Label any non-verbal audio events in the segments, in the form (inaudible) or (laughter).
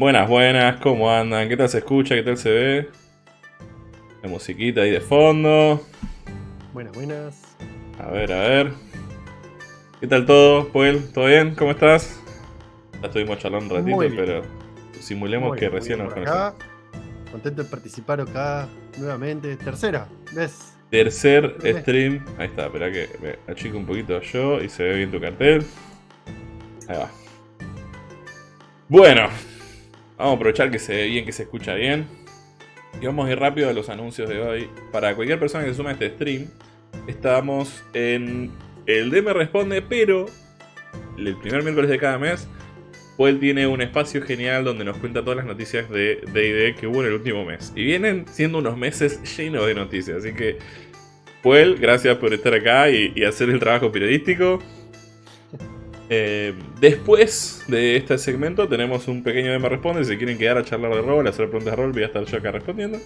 Buenas, buenas, ¿cómo andan? ¿Qué tal se escucha? ¿Qué tal se ve? La musiquita ahí de fondo. Buenas, buenas. A ver, a ver. ¿Qué tal todo, Puel? ¿Todo bien? ¿Cómo estás? Ya estuvimos charlando un ratito, pero simulemos que recién nos conocemos. Contento de participar acá nuevamente. Tercera ¿ves? Tercer stream. Ahí está, espera que me achico un poquito yo y se ve bien tu cartel. Ahí va. Bueno, vamos a aprovechar que se ve bien, que se escucha bien. Y vamos a ir rápido a los anuncios de hoy. Para cualquier persona que se suma a este stream, estamos en el DM Responde, pero el primer miércoles de cada mes, Puel tiene un espacio genial donde nos cuenta todas las noticias de D&D que hubo en el último mes. Y vienen siendo unos meses llenos de noticias, así que... Puel, gracias por estar acá y hacer el trabajo periodístico. Eh, después de este segmento tenemos un pequeño me responde. Si quieren quedar a charlar de rol, hacer preguntas de rol, voy a estar yo acá respondiendo.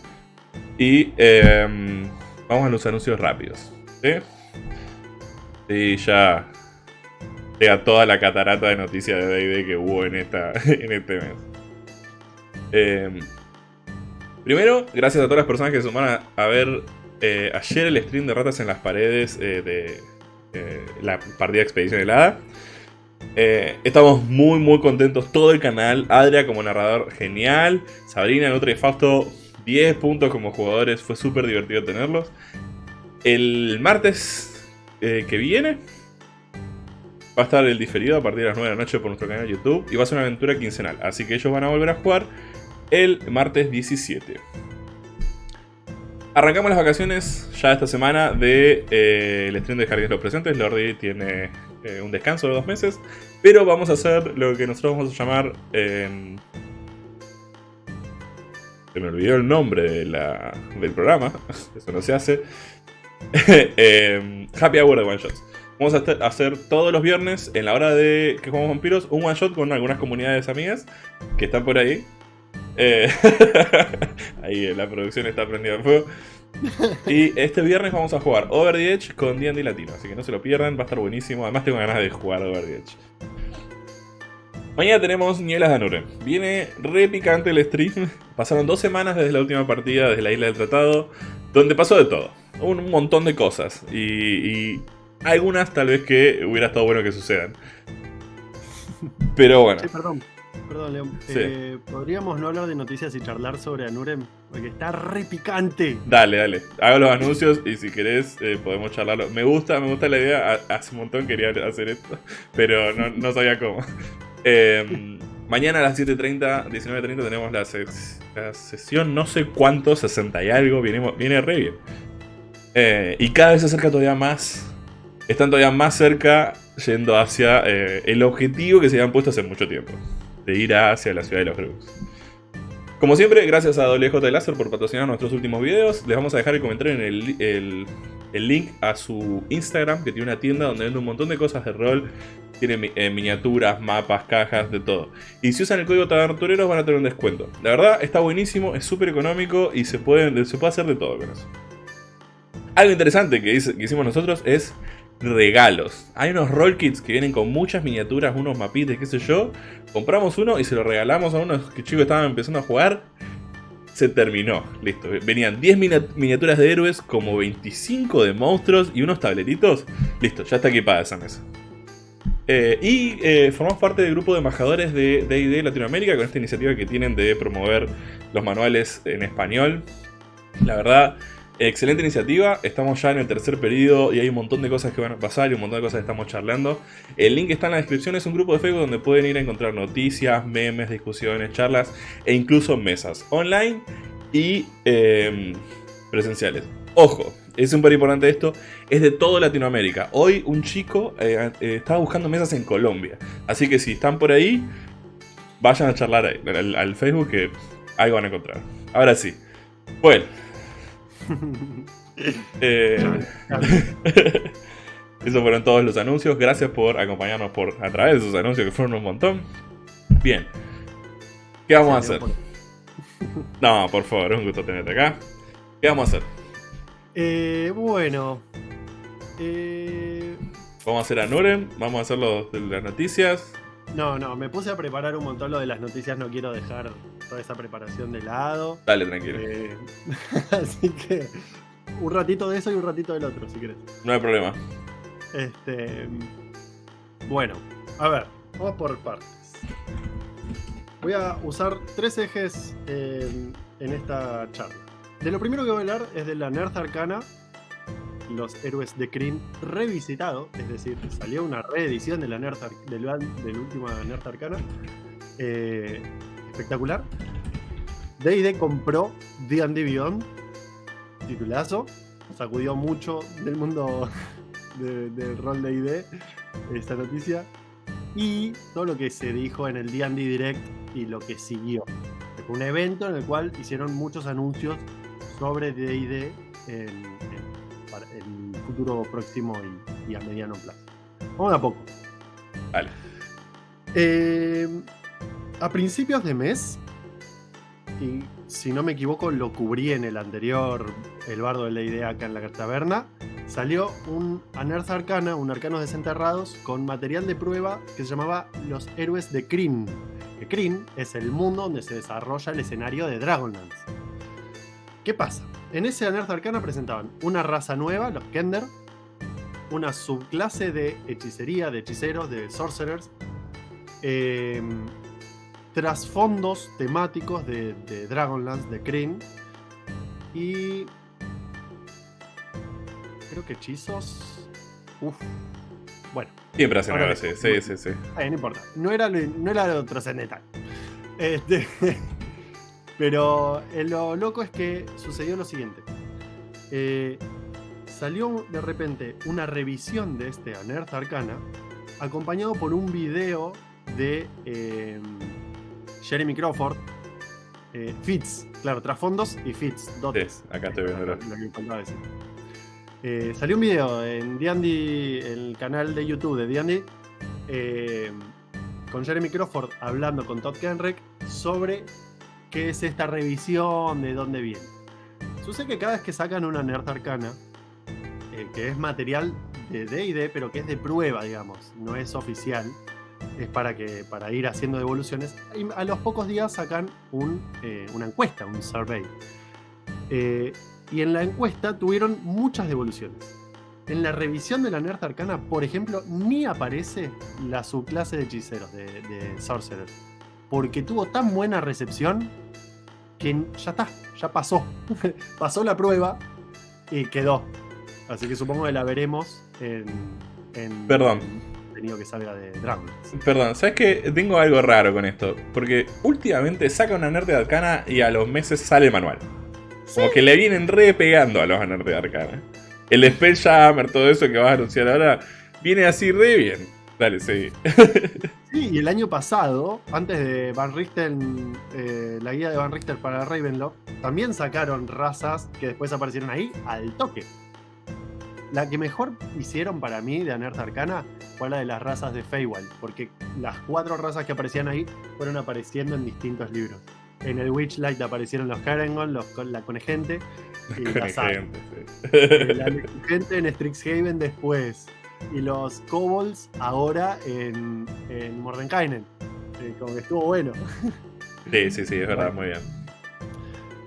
Y em, vamos a los anuncios rápidos. ¿sí? ya llega toda la catarata de noticias de D&D que hubo en, (laughs) en este mes. Em, primero, gracias a todas las personas que se sumaron a, ver eh, ayer el stream de Ratas en las Paredes eh, de la partida Expedición helada. Eh, estamos muy muy contentos, todo el canal, Adria como narrador genial, Sabrina, Nutra y Fausto 10 puntos como jugadores, fue súper divertido tenerlos. El martes eh, que viene va a estar el diferido a partir de las 9 de la noche por nuestro canal de YouTube y va a ser una aventura quincenal, así que ellos van a volver a jugar el martes 17. Arrancamos las vacaciones ya esta semana de eh, el de Jardines los Presentes. Lordi tiene eh, un descanso de dos meses. Pero vamos a hacer lo que nosotros vamos a llamar... Em, se me olvidó el nombre del programa. (laughs) Eso no se hace. (laughs) Em, happy Hour de One Shots. Vamos a hacer todos los viernes, en la hora de que jugamos vampiros, un one shot con algunas comunidades amigas que están por ahí. Eh, (laughs) ahí la producción está prendida en fuego. Y este viernes vamos a jugar Over the Edge con D&D Latino, así que no se lo pierdan, va a estar buenísimo. Además tengo ganas de jugar Over the Edge. Mañana tenemos Nielas de Anuren. Viene re picante el stream. Pasaron dos semanas desde la última partida, desde la Isla del Tratado, donde pasó de todo. Un montón de cosas. Y, y algunas tal vez que hubiera estado bueno que sucedan. Pero bueno. Sí, perdón. Perdón, León. Eh, ¿Podríamos no hablar de noticias y charlar sobre Anurem? Porque está re picante. Dale, dale. Hago los anuncios y si querés eh, podemos charlarlo. Me gusta, me gusta la idea. Hace un montón quería hacer esto, (laughs) pero no, sabía cómo. Em, mañana a las 7.30, 19.30 tenemos la, sesión no sé cuánto, 60 y algo. Viene, viene re bien. Eh, y cada vez se acerca todavía más. Están todavía más cerca yendo hacia el objetivo que se habían puesto hace mucho tiempo de ir hacia la ciudad de los Grux. Como siempre, gracias a WJ Láser por patrocinar nuestros últimos videos. Les vamos a dejar el comentario en el, link a su Instagram, que tiene una tienda donde vende un montón de cosas de rol. Tiene eh, miniaturas, mapas, cajas, de todo. Y si usan el código Tabertureros van a tener un descuento. La verdad, está buenísimo, es súper económico y se puede, se puede hacer de todo con eso. Algo interesante que, que hicimos nosotros es regalos. Hay unos roll kits que vienen con muchas miniaturas, unos mapites, qué sé yo. Compramos uno y se lo regalamos a unos que chicos estaban empezando a jugar. Se terminó, listo. Venían 10 miniaturas de héroes, como 25 de monstruos y unos tableritos. Listo, ya está equipada esa mesa. Eh, y eh, formamos parte del grupo de embajadores de D&D Latinoamérica con esta iniciativa que tienen de promover los manuales en español. La verdad, Excelente iniciativa, estamos ya en el tercer periodo y hay un montón de cosas que van a pasar y un montón de cosas que estamos charlando. El link está en la descripción, es un grupo de Facebook donde pueden ir a encontrar noticias, memes, discusiones, charlas e incluso mesas online y em, presenciales. Ojo, es súper importante esto, es de toda Latinoamérica. Hoy un chico eh, eh, estaba buscando mesas en Colombia, así que si están por ahí, vayan a charlar ahí, al, al Facebook que algo van a encontrar. Ahora sí, bueno. (laughs) Eh, (laughs) esos fueron todos los anuncios. Gracias por acompañarnos por a través de esos anuncios que fueron un montón. Bien. ¿Qué vamos a hacer? (laughs) No, por favor, es un gusto tenerte acá. ¿Qué vamos a hacer? Eh, bueno. Eh... Vamos a hacer a Nuren, vamos a hacer los, las noticias. No, no, me puse a preparar un montón lo de las noticias, no quiero dejar toda esa preparación de lado. Dale, tranquilo. Eh, (laughs) así que un ratito de eso y un ratito del otro, si querés. No hay problema. Este. Bueno, a ver, vamos por partes. Voy a usar tres ejes en, en esta charla. De lo primero que voy a hablar es de la Nerd Arcana, los héroes de Kryn revisitado, es decir, salió una reedición de la del, del último Nerd Arcana. eh, espectacular. D&D compró D&D Beyond, titulazo, sacudió mucho del mundo (laughs) de- del rol de ID esta noticia y todo lo que se dijo en el D&D Direct y lo que siguió. Un evento en el cual hicieron muchos anuncios sobre D&D en- para- en futuro próximo y, y a mediano plazo. Vamos de a poco. Vale. Eh, a principios de mes, y si no me equivoco, lo cubrí en el anterior, el bardo de la idea acá en la taberna, salió un Anerth Arcana, un Arcanos Desenterrados, con material de prueba que se llamaba Los Héroes de Kryn. Que Kryn es el mundo donde se desarrolla el escenario de Dragonlance. ¿Qué pasa? En ese Anerth Arcana presentaban una raza nueva, los Kender, una subclase de hechicería, de hechiceros, de sorcerers, eh, trasfondos temáticos de, de Dragonlance, de Kryn, y creo que hechizos. Uf. Bueno, Siempre hacen Ahora Sí, sí, sí. eh, no importa. No era lo, no era lo trascendental. Este, (laughs) pero eh, lo loco es que sucedió lo siguiente. Eh, salió de repente una revisión de este Anerth Arcana, acompañado por un video de eh, Jeremy Crawford. eh, Fitz, claro, trasfondos y Fitz, dotes. Sí, acá estoy viendo. Lo que decir. Salió un video en D&D, el canal de YouTube de D&D, con Jeremy Crawford hablando con Todd Kenreck sobre qué es esta revisión, de dónde viene. Sucede que cada vez que sacan una Nerd Arcana, eh, que es material de D&D, pero que es de prueba, digamos, no es oficial, es para, que, para ir haciendo devoluciones, a los pocos días sacan eh, una encuesta, un survey. Eh, y en la encuesta tuvieron muchas devoluciones. En la revisión de la Nerd Arcana, por ejemplo, ni aparece la subclase de hechiceros, de, de Sorcerer. Porque tuvo tan buena recepción que ya está, ya pasó. (laughs) pasó la prueba y quedó. Así que supongo que la veremos en. en Perdón. en contenido que salga de Dragon. Perdón, ¿sabes qué? Tengo algo raro con esto. Porque últimamente saca una nerd de arcana y a los meses sale el manual. Como que le vienen re pegando a los nerd de arcana. El Spelljammer, todo eso que vas a anunciar ahora, viene así re bien. Dale, sí. (laughs) Sí, y el año pasado, antes de Van Richten, eh, la guía de Van Richter para Ravenloft, también sacaron razas que después aparecieron ahí al toque. La que mejor hicieron para mí de Anerth Arcana fue la de las razas de Feywild, porque las cuatro razas que aparecían ahí fueron apareciendo en distintos libros. En el Witchlight aparecieron los Harengon, los, la Conegente y la. Gente, sí. La gente en Strixhaven después. Y los kobolds ahora en, en Mordenkainen. Eh, como que estuvo bueno. Sí, sí, sí, es verdad, muy bien.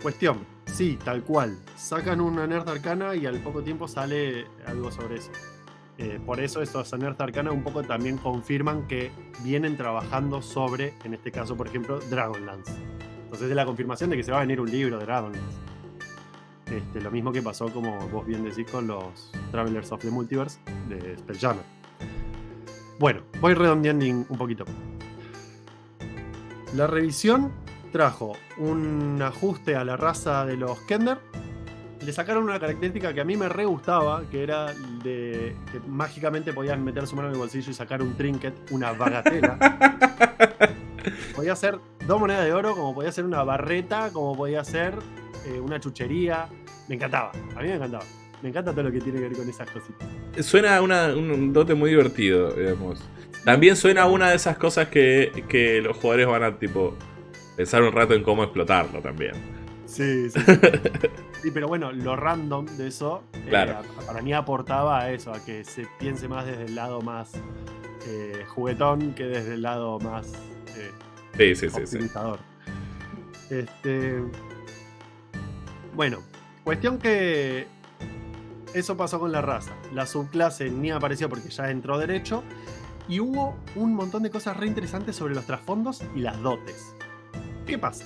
Cuestión, sí, tal cual. Sacan una Nerd Arcana y al poco tiempo sale algo sobre eso. Eh, por eso estos Nerd Arcana un poco también confirman que vienen trabajando sobre, en este caso, por ejemplo, Dragonlance. Entonces es la confirmación de que se va a venir un libro de Dragonlance. Este, lo mismo que pasó, como vos bien decís, con los Travelers of the Multiverse de Spelljammer. Bueno, voy redondeando un poquito. La revisión trajo un ajuste a la raza de los Kender. Le sacaron una característica que a mí me re gustaba, que era de que mágicamente podían meter su mano en el bolsillo y sacar un trinket, una bagatela. (laughs) podía ser dos monedas de oro, como podía ser una barreta, como podía ser eh, una chuchería. Me encantaba, a mí me encantaba. Me encanta todo lo que tiene que ver con esas cositas. Suena una- un dote muy divertido, digamos. También suena una de esas cosas que, que los jugadores van a, tipo, pensar un rato en cómo explotarlo también. Sí, sí. (laughs) Sí, pero bueno, lo random de eso, eh, Claro. para mí aportaba a eso, a que se piense más desde el lado más eh, juguetón que desde el lado más eh, Sí, sí, sí. Este, bueno, cuestión que eso pasó con la raza. La subclase ni apareció porque ya entró derecho. Y hubo un montón de cosas re interesantes sobre los trasfondos y las dotes. ¿Qué pasa?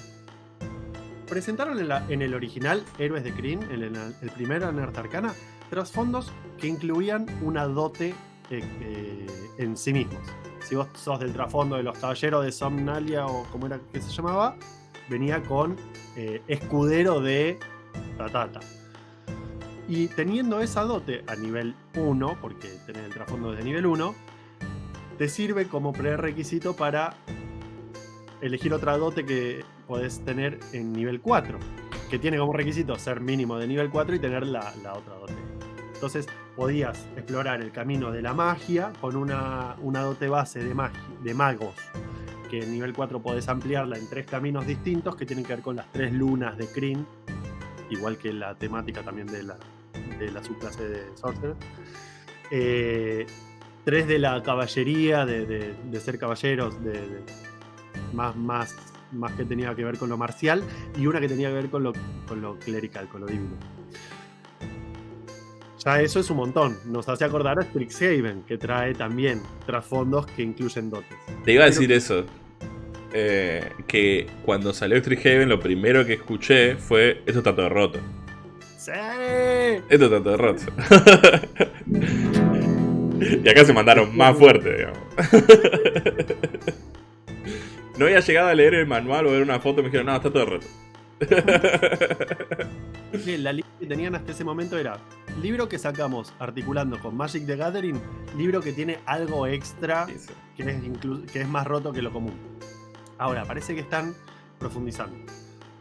Presentaron en, el original Héroes de Kryn, en el, el primero Nerd Arcana, trasfondos que incluían una dote eh, eh, en sí mismos. Si vos sos del trasfondo de los caballeros de Somnalia o como era que se llamaba, venía con eh, escudero de Y teniendo esa dote a nivel 1, porque tenés el trasfondo de nivel 1, te sirve como prerequisito para elegir otra dote que podés tener en nivel 4, que tiene como requisito ser mínimo de nivel 4 y tener la, otra dote. Entonces podías explorar el camino de la magia con una, una dote base de, magi- de magos, que en nivel 4 podés ampliarla en tres caminos distintos que tienen que ver con las tres lunas de Kryn, igual que la temática también de la, de la subclase de Sorcerer. Eh, tres de la caballería, de, de- de ser caballeros, de, más, más, más que tenía que ver con lo marcial, y una que tenía que ver con lo, con lo clerical, con lo divino. Ya eso es un montón. Nos hace acordar a Strixhaven, que trae también trasfondos que incluyen dotes. Te iba a decir eso. Eh, que cuando salió Strixhaven lo primero que escuché fue esto está todo roto. ¡Sí! Esto está todo roto. (laughs) y acá se mandaron más fuerte, digamos. (laughs) no había llegado a leer el manual o ver una foto y me dijeron, no, está todo roto. (laughs) La lista que tenían hasta ese momento era libro que sacamos articulando con Magic the Gathering, libro que tiene algo extra es, que es más roto que lo común. Ahora, parece que están profundizando.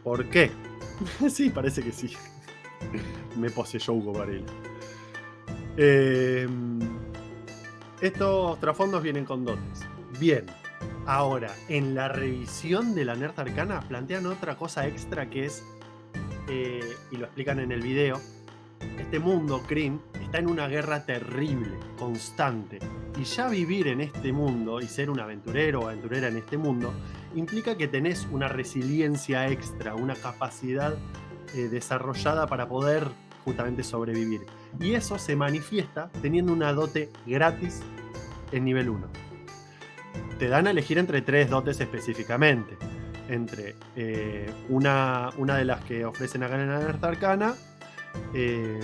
¿Por qué? (laughs) sí, parece que sí. Me poseyó Hugo Varela. Eh, estos trasfondos vienen con dotes. Bien. Ahora, en la revisión de la Nerd Arcana plantean otra cosa extra que es, eh, y lo explican en el video, este mundo, Kryn, está en una guerra terrible, constante. Y ya vivir en este mundo y ser un aventurero o aventurera en este mundo implica que tenés una resiliencia extra, una capacidad eh, desarrollada para poder justamente sobrevivir. Y eso se manifiesta teniendo una dote gratis en nivel 1. Te dan a elegir entre tres dotes específicamente. Entre eh, una, una de las que ofrecen acá en la Arcana. eh,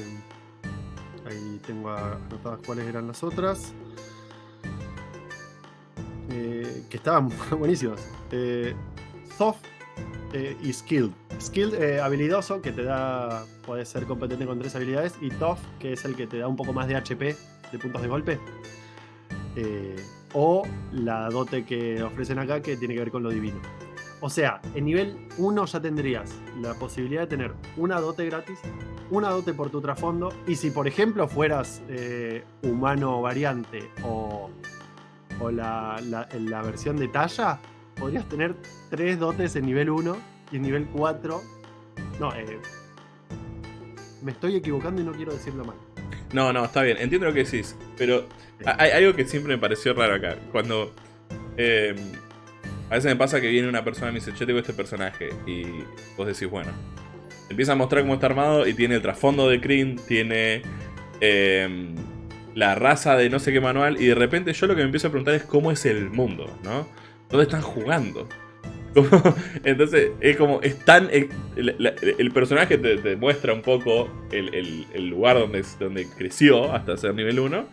ahí tengo anotadas cuáles eran las otras. Eh, que estaban (laughs) buenísimas. Eh, soft eh, y Skilled. Skilled, eh, habilidoso, que te da. Puedes ser competente con tres habilidades. Y Tough, que es el que te da un poco más de HP, de puntos de golpe. O la dote que ofrecen acá, que tiene que ver con lo divino. O sea, en nivel 1 ya tendrías la posibilidad de tener una dote gratis, una dote por tu trasfondo. Y si, por ejemplo, fueras humano variante o, o la, la- la versión de talla, podrías tener tres dotes en nivel 1 y en nivel 4. No, eh, me estoy equivocando y no quiero decirlo mal. No, no, está bien, entiendo lo que decís, pero ha- hay algo que siempre me pareció raro acá. Cuando. eh, a veces me pasa que viene una persona y me dice, che, tengo este personaje. Y vos decís, bueno. Empieza a mostrar cómo está armado y tiene el trasfondo de Kryn, tiene. eh, la raza de no sé qué manual. Y de repente yo lo que me empiezo a preguntar es cómo es el mundo, ¿no? ¿Dónde están jugando? (laughs) Entonces, es como, es tan. El, la- el personaje te, te muestra un poco el, el- lugar donde, donde creció hasta ser nivel 1.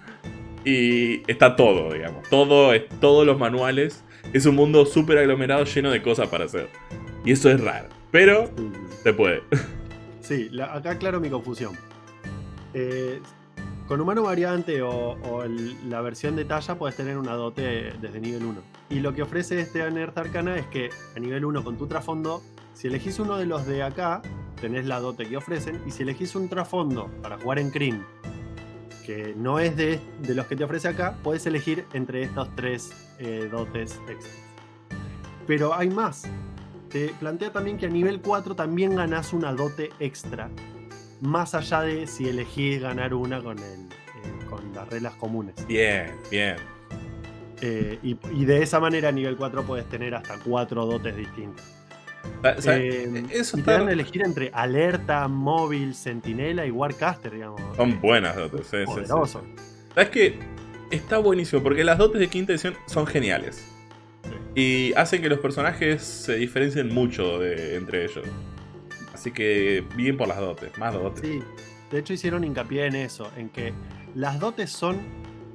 Y está todo, digamos. Todo, es, todos los manuales. Es un mundo súper aglomerado lleno de cosas para hacer. Y eso es raro. Pero se puede. (laughs) Sí, la- acá aclaro mi confusión. Eh, con humano variante o, la versión de talla puedes tener una dote desde nivel 1. Y lo que ofrece este Nerd Arcana es que a nivel 1 con tu trasfondo, si elegís uno de los de acá, tenés la dote que ofrecen. Y si elegís un trasfondo para jugar en Kryn, que no es de, de los que te ofrece acá, puedes elegir entre estos tres eh, dotes extras. Pero hay más. Te plantea también que a nivel 4 también ganás una dote extra. Más allá de si elegís ganar una con, el, eh, con las reglas comunes. Bien, bien. Eh, y, y de esa manera a nivel 4 puedes tener hasta cuatro dotes distintas. O sea, Eh, eso y te dan a elegir entre alerta, móvil, sentinela y warcaster, digamos. Son buenas dotes, sí, sí. ¿Sabes que Está buenísimo, porque las dotes de quinta edición son geniales. Y hacen que los personajes se diferencien mucho de, entre ellos. Así que bien por las dotes, más dotes. Sí, de hecho hicieron hincapié en eso, en que las dotes son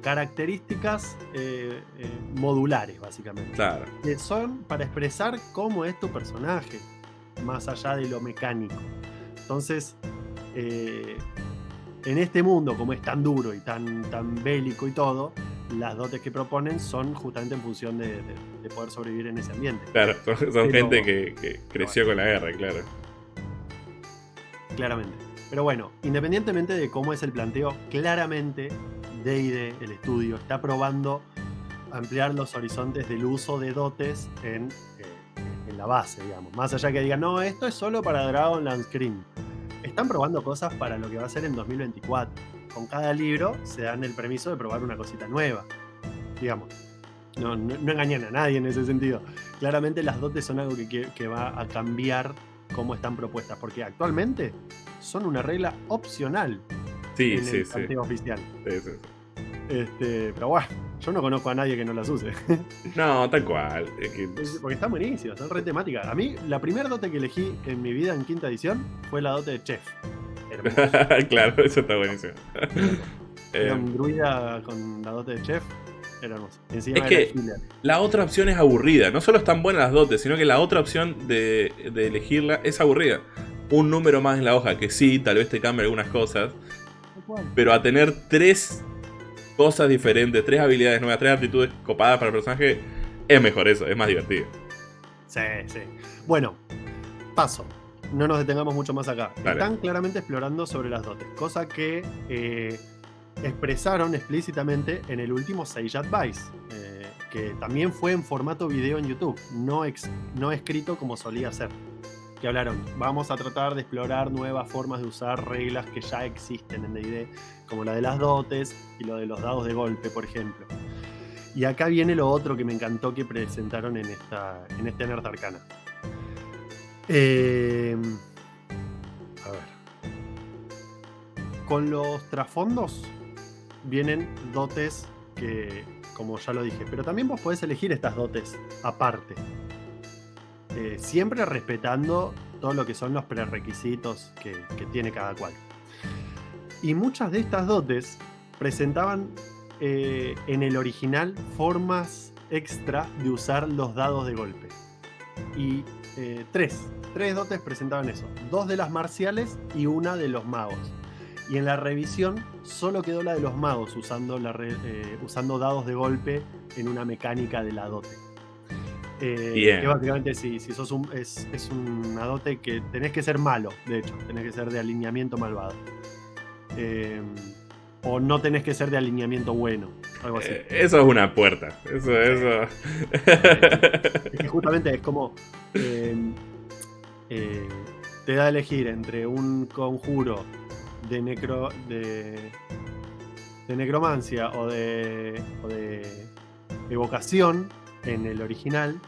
características eh, eh, modulares, básicamente. Claro. Que son para expresar cómo es tu personaje, más allá de lo mecánico. Entonces, eh, en este mundo, como es tan duro y tan, tan bélico y todo, las dotes que proponen son justamente en función de, de- de poder sobrevivir en ese ambiente. Claro, son, son Pero- gente que, que creció con la guerra, claro. Claramente. Pero bueno, independientemente de cómo es el planteo, claramente D&D, el estudio, está probando ampliar los horizontes del uso de dotes en, eh, en la base, digamos. Más allá que digan, no, esto es solo para Dragonlance Scream. Están probando cosas para lo que va a ser en 2024. Con cada libro se dan el permiso de probar una cosita nueva, digamos. No, engañan a nadie en ese sentido. Claramente las dotes son algo que va a cambiar cómo están propuestas, porque actualmente son una regla opcional Sí, en sí, el sí. oficial. Sí, sí. Este, pero bueno, yo no conozco a nadie que no las use. (laughs) No, tal cual. es que- porque están buenísimas, son re temáticas. A mí, la primera dote que elegí en mi vida en quinta edición fue la dote de Chef. (laughs) Claro, eso está buenísimo. Era (laughs) Eh, un druida con la dote de Chef. Era hermoso. Encima Es que- la otra opción es aburrida. No solo están buenas las dotes, sino que la otra opción de, de elegirla es aburrida. Un número más en la hoja, que sí, tal vez te cambie algunas cosas, pero a tener tres cosas diferentes, tres habilidades nuevas, tres aptitudes copadas para el personaje, es mejor eso, es más divertido. Sí, sí. Bueno, paso. No nos detengamos mucho más acá. Están claramente explorando sobre las dotes, cosa que eh, expresaron explícitamente en el último Sage Advice, eh, que también fue en formato video en YouTube, no, ex- no escrito como solía ser. Que hablaron, vamos a tratar de explorar nuevas formas de usar reglas que ya existen en DD, como la de las dotes y lo de los dados de golpe, por ejemplo. Y acá viene lo otro que me encantó que presentaron en, esta, en este Nerd Arcana. Eh, a ver. Con los trasfondos vienen dotes que, como ya lo dije, pero también vos podés elegir estas dotes aparte. Eh, siempre respetando todo lo que son los prerequisitos que, que tiene cada cual. Y muchas de estas dotes presentaban eh, en el original formas extra de usar los dados de golpe. Y eh, tres, tres dotes presentaban eso. Dos de las marciales y una de los magos. Y en la revisión solo quedó la de los magos usando, la re- eh, usando dados de golpe en una mecánica de la dote. Eh, que básicamente si, si sos un, es, es una dote que tenés que ser malo, de hecho, tenés que ser de alineamiento malvado. Eh, o no tenés que ser de alineamiento bueno, algo así. Eso es una puerta. Eso, eso. Es que justamente es como. te da a elegir entre un conjuro de necro. de. de necromancia o de. o de evocación en el original.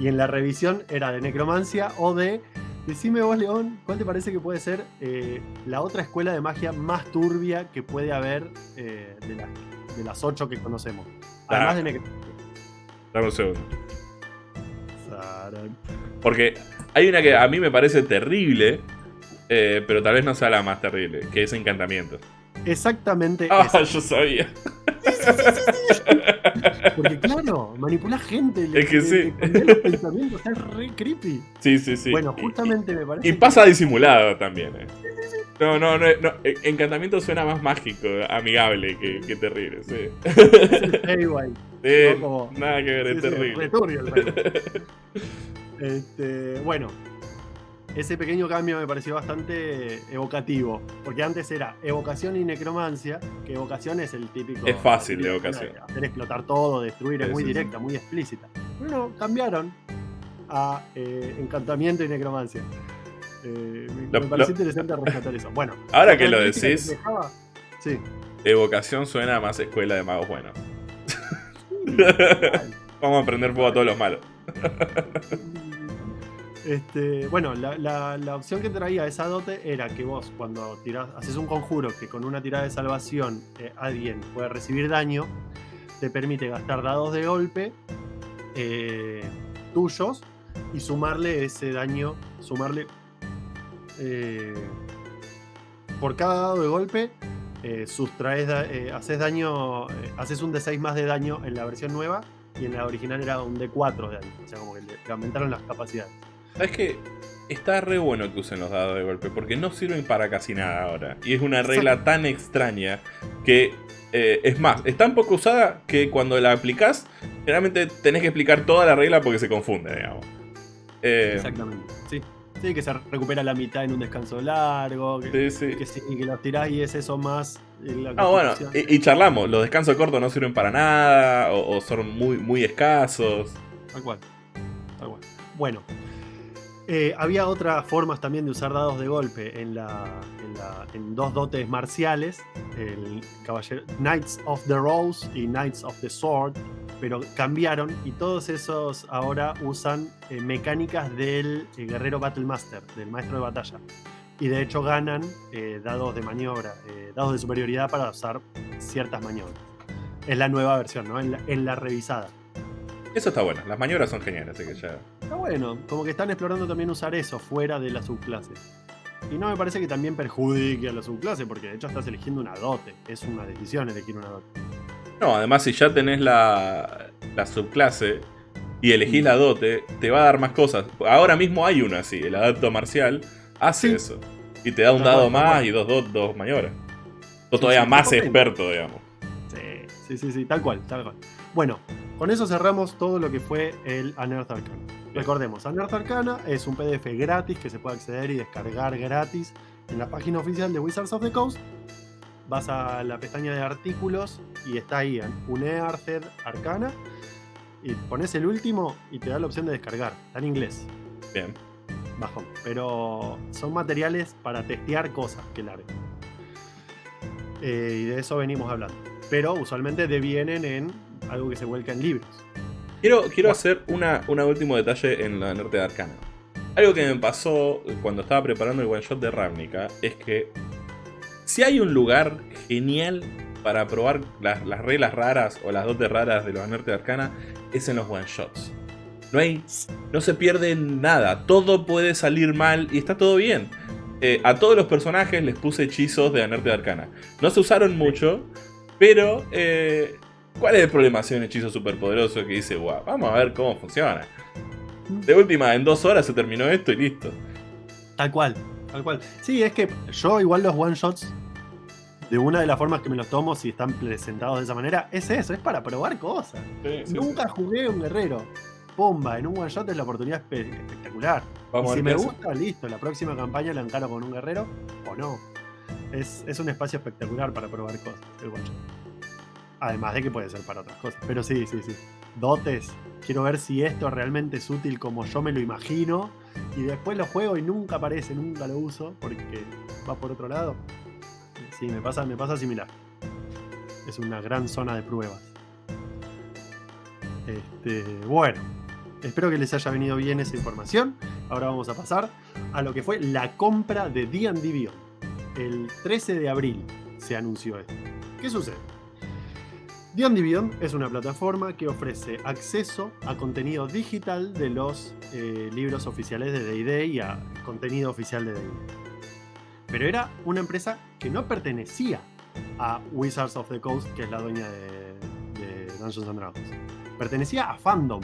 Y en la revisión era de necromancia o de. Decime vos, León, ¿cuál te parece que puede ser eh, la otra escuela de magia más turbia que puede haber eh, de, las- de las ocho que conocemos? Además Ah. de necromancia. Dame un segundo. Porque hay una que a mí me parece terrible, eh, pero tal vez no sea la más terrible, que es encantamiento. Exactamente Ah, yo sabía. Porque claro, manipula gente. Es que sí. le los pensamientos, es re creepy. Sí, sí, sí. bueno, Y- justamente me parece. Y, pasa disimulado también, eh. No, no, no, no, eh, Encantamiento suena más mágico, amigable que, que terrible, sí. que es Haywire, Sí, No, como- nada que ver, sí, es sí, terrible. re turbio el juego. (laughs) Este, bueno, ese pequeño cambio me pareció bastante evocativo. Porque antes era evocación y necromancia, que evocación es el típico. Es fácil de evocación. Hacer explotar todo, destruir, es muy sí. directa, muy explícita. Bueno, cambiaron a eh, encantamiento y necromancia. Eh, me, Lo- me pareció lo- interesante rescatar eso. Bueno, (laughs) Ahora que lo decís, que dejaba- sí. evocación suena a más escuela de magos buenos. (laughs) Vamos a prender fuego a todos los malos. (laughs) Este, bueno, la, opción que traía esa dote era que vos cuando tirás, haces un conjuro que con una tirada de salvación eh, alguien puede recibir daño, te permite gastar dados de golpe eh, tuyos y sumarle ese daño, sumarle eh, por cada dado de golpe, sustraes, haces daño, haces un D6 más de daño en la versión nueva y en la original era un D4 de daño, o sea como que le aumentaron las capacidades. ¿Sabes qué? Está re bueno que usen los dados de golpe, porque no sirven para casi nada ahora. Y es una regla tan extraña que, eh, es más, es tan poco usada que cuando la aplicás, generalmente tenés que explicar toda la regla porque se confunde, digamos. Eh, Exactamente, sí. Sí, que se recupera la mitad en un descanso largo, que, sí, sí. que, sí, que los tirás y es eso más. eh, la Ah, bueno, y, y charlamos, los descansos cortos no sirven para nada, o, o son muy, muy escasos. Tal cual. Tal cual. Bueno. Eh, había otras formas también de usar dados de golpe en, dos dotes marciales, el caballero, Knights of the Rose y Knights of the Sword, pero cambiaron y todos esos ahora usan eh, mecánicas del eh, guerrero Battle Master, del maestro de batalla. Y de hecho ganan eh, dados de maniobra, dados de superioridad para usar ciertas maniobras. Es la nueva versión, ¿no? En la- en la revisada. Eso está bueno, las maniobras son geniales, así que ya... Está bueno, como que están explorando también usar eso fuera de la subclase. Y no me parece que también perjudique a la subclase, porque de hecho estás eligiendo una dote. Es una decisión elegir una dote. No, además si ya tenés la, la subclase y elegís Mm. la dote, te va a dar más cosas. Ahora mismo hay una así, el adapto marcial hace Sí. eso. Y te da un dado más y dos, dos, dos maniobras. O todavía sí, más experto, digamos. Sí, sí, sí, sí, tal cual, tal cual. Bueno, con eso cerramos todo lo que fue el Unearth Arcana. Recordemos, Unearth Arcana es un PDF gratis que se puede acceder y descargar gratis en la página oficial de Wizards of the Coast. Vas a la pestaña de artículos y está ahí, Unearthed Arcana. Y pones el último y te da la opción de descargar. Está en inglés, Bien. bajón. Pero son materiales para testear cosas que larguen. Eh, y de eso venimos hablando. Pero usualmente devienen en algo que se vuelca en libros. Quiero, quiero hacer una, una último detalle en la Norte de Arcana. Algo que me pasó cuando estaba preparando el one shot de Ravnica es que si hay un lugar genial para probar las, las reglas raras o las dotes raras de los Norte de Arcana es en los one shots. No hay, no se pierde nada, todo puede salir mal y está todo bien. Eh, a todos los personajes les puse hechizos de Anerte de Arcana. No se usaron mucho, pero eh, ¿cuál es el problema si hay un hechizo súper poderoso que dice, wow, vamos a ver cómo funciona? De última, en dos horas se terminó esto y listo. Tal cual, tal cual. Sí, es que yo igual los one shots, de una de las formas que me los tomo, si están presentados de esa manera, es eso, es para probar cosas. Nunca jugué un guerrero. Pumba, en un one shot es la oportunidad espe- espectacular. Vamos Y a si me hace. gusta, listo, la próxima campaña la encaro con un guerrero o no. Es, es un espacio espectacular para probar cosas, el one shot. Además de que puede ser para otras cosas. Pero sí, sí, sí. Dotes. Quiero ver si esto realmente es útil como yo me lo imagino. Y después lo juego y nunca aparece, nunca lo uso porque va por otro lado. Sí, me pasa, me pasa similar. Es una gran zona de pruebas. Este, bueno, espero que les haya venido bien esa información. Ahora vamos a pasar a lo que fue la compra de D&D Beyond. El 13 de abril se anunció esto. ¿Qué sucede? D&D Beyond es una plataforma que ofrece acceso a contenido digital de los eh, libros oficiales de D&D y a contenido oficial de D&D. Pero era una empresa que no pertenecía a Wizards of the Coast, que es la dueña de, de Dungeons and Dragons. Pertenecía a Fandom.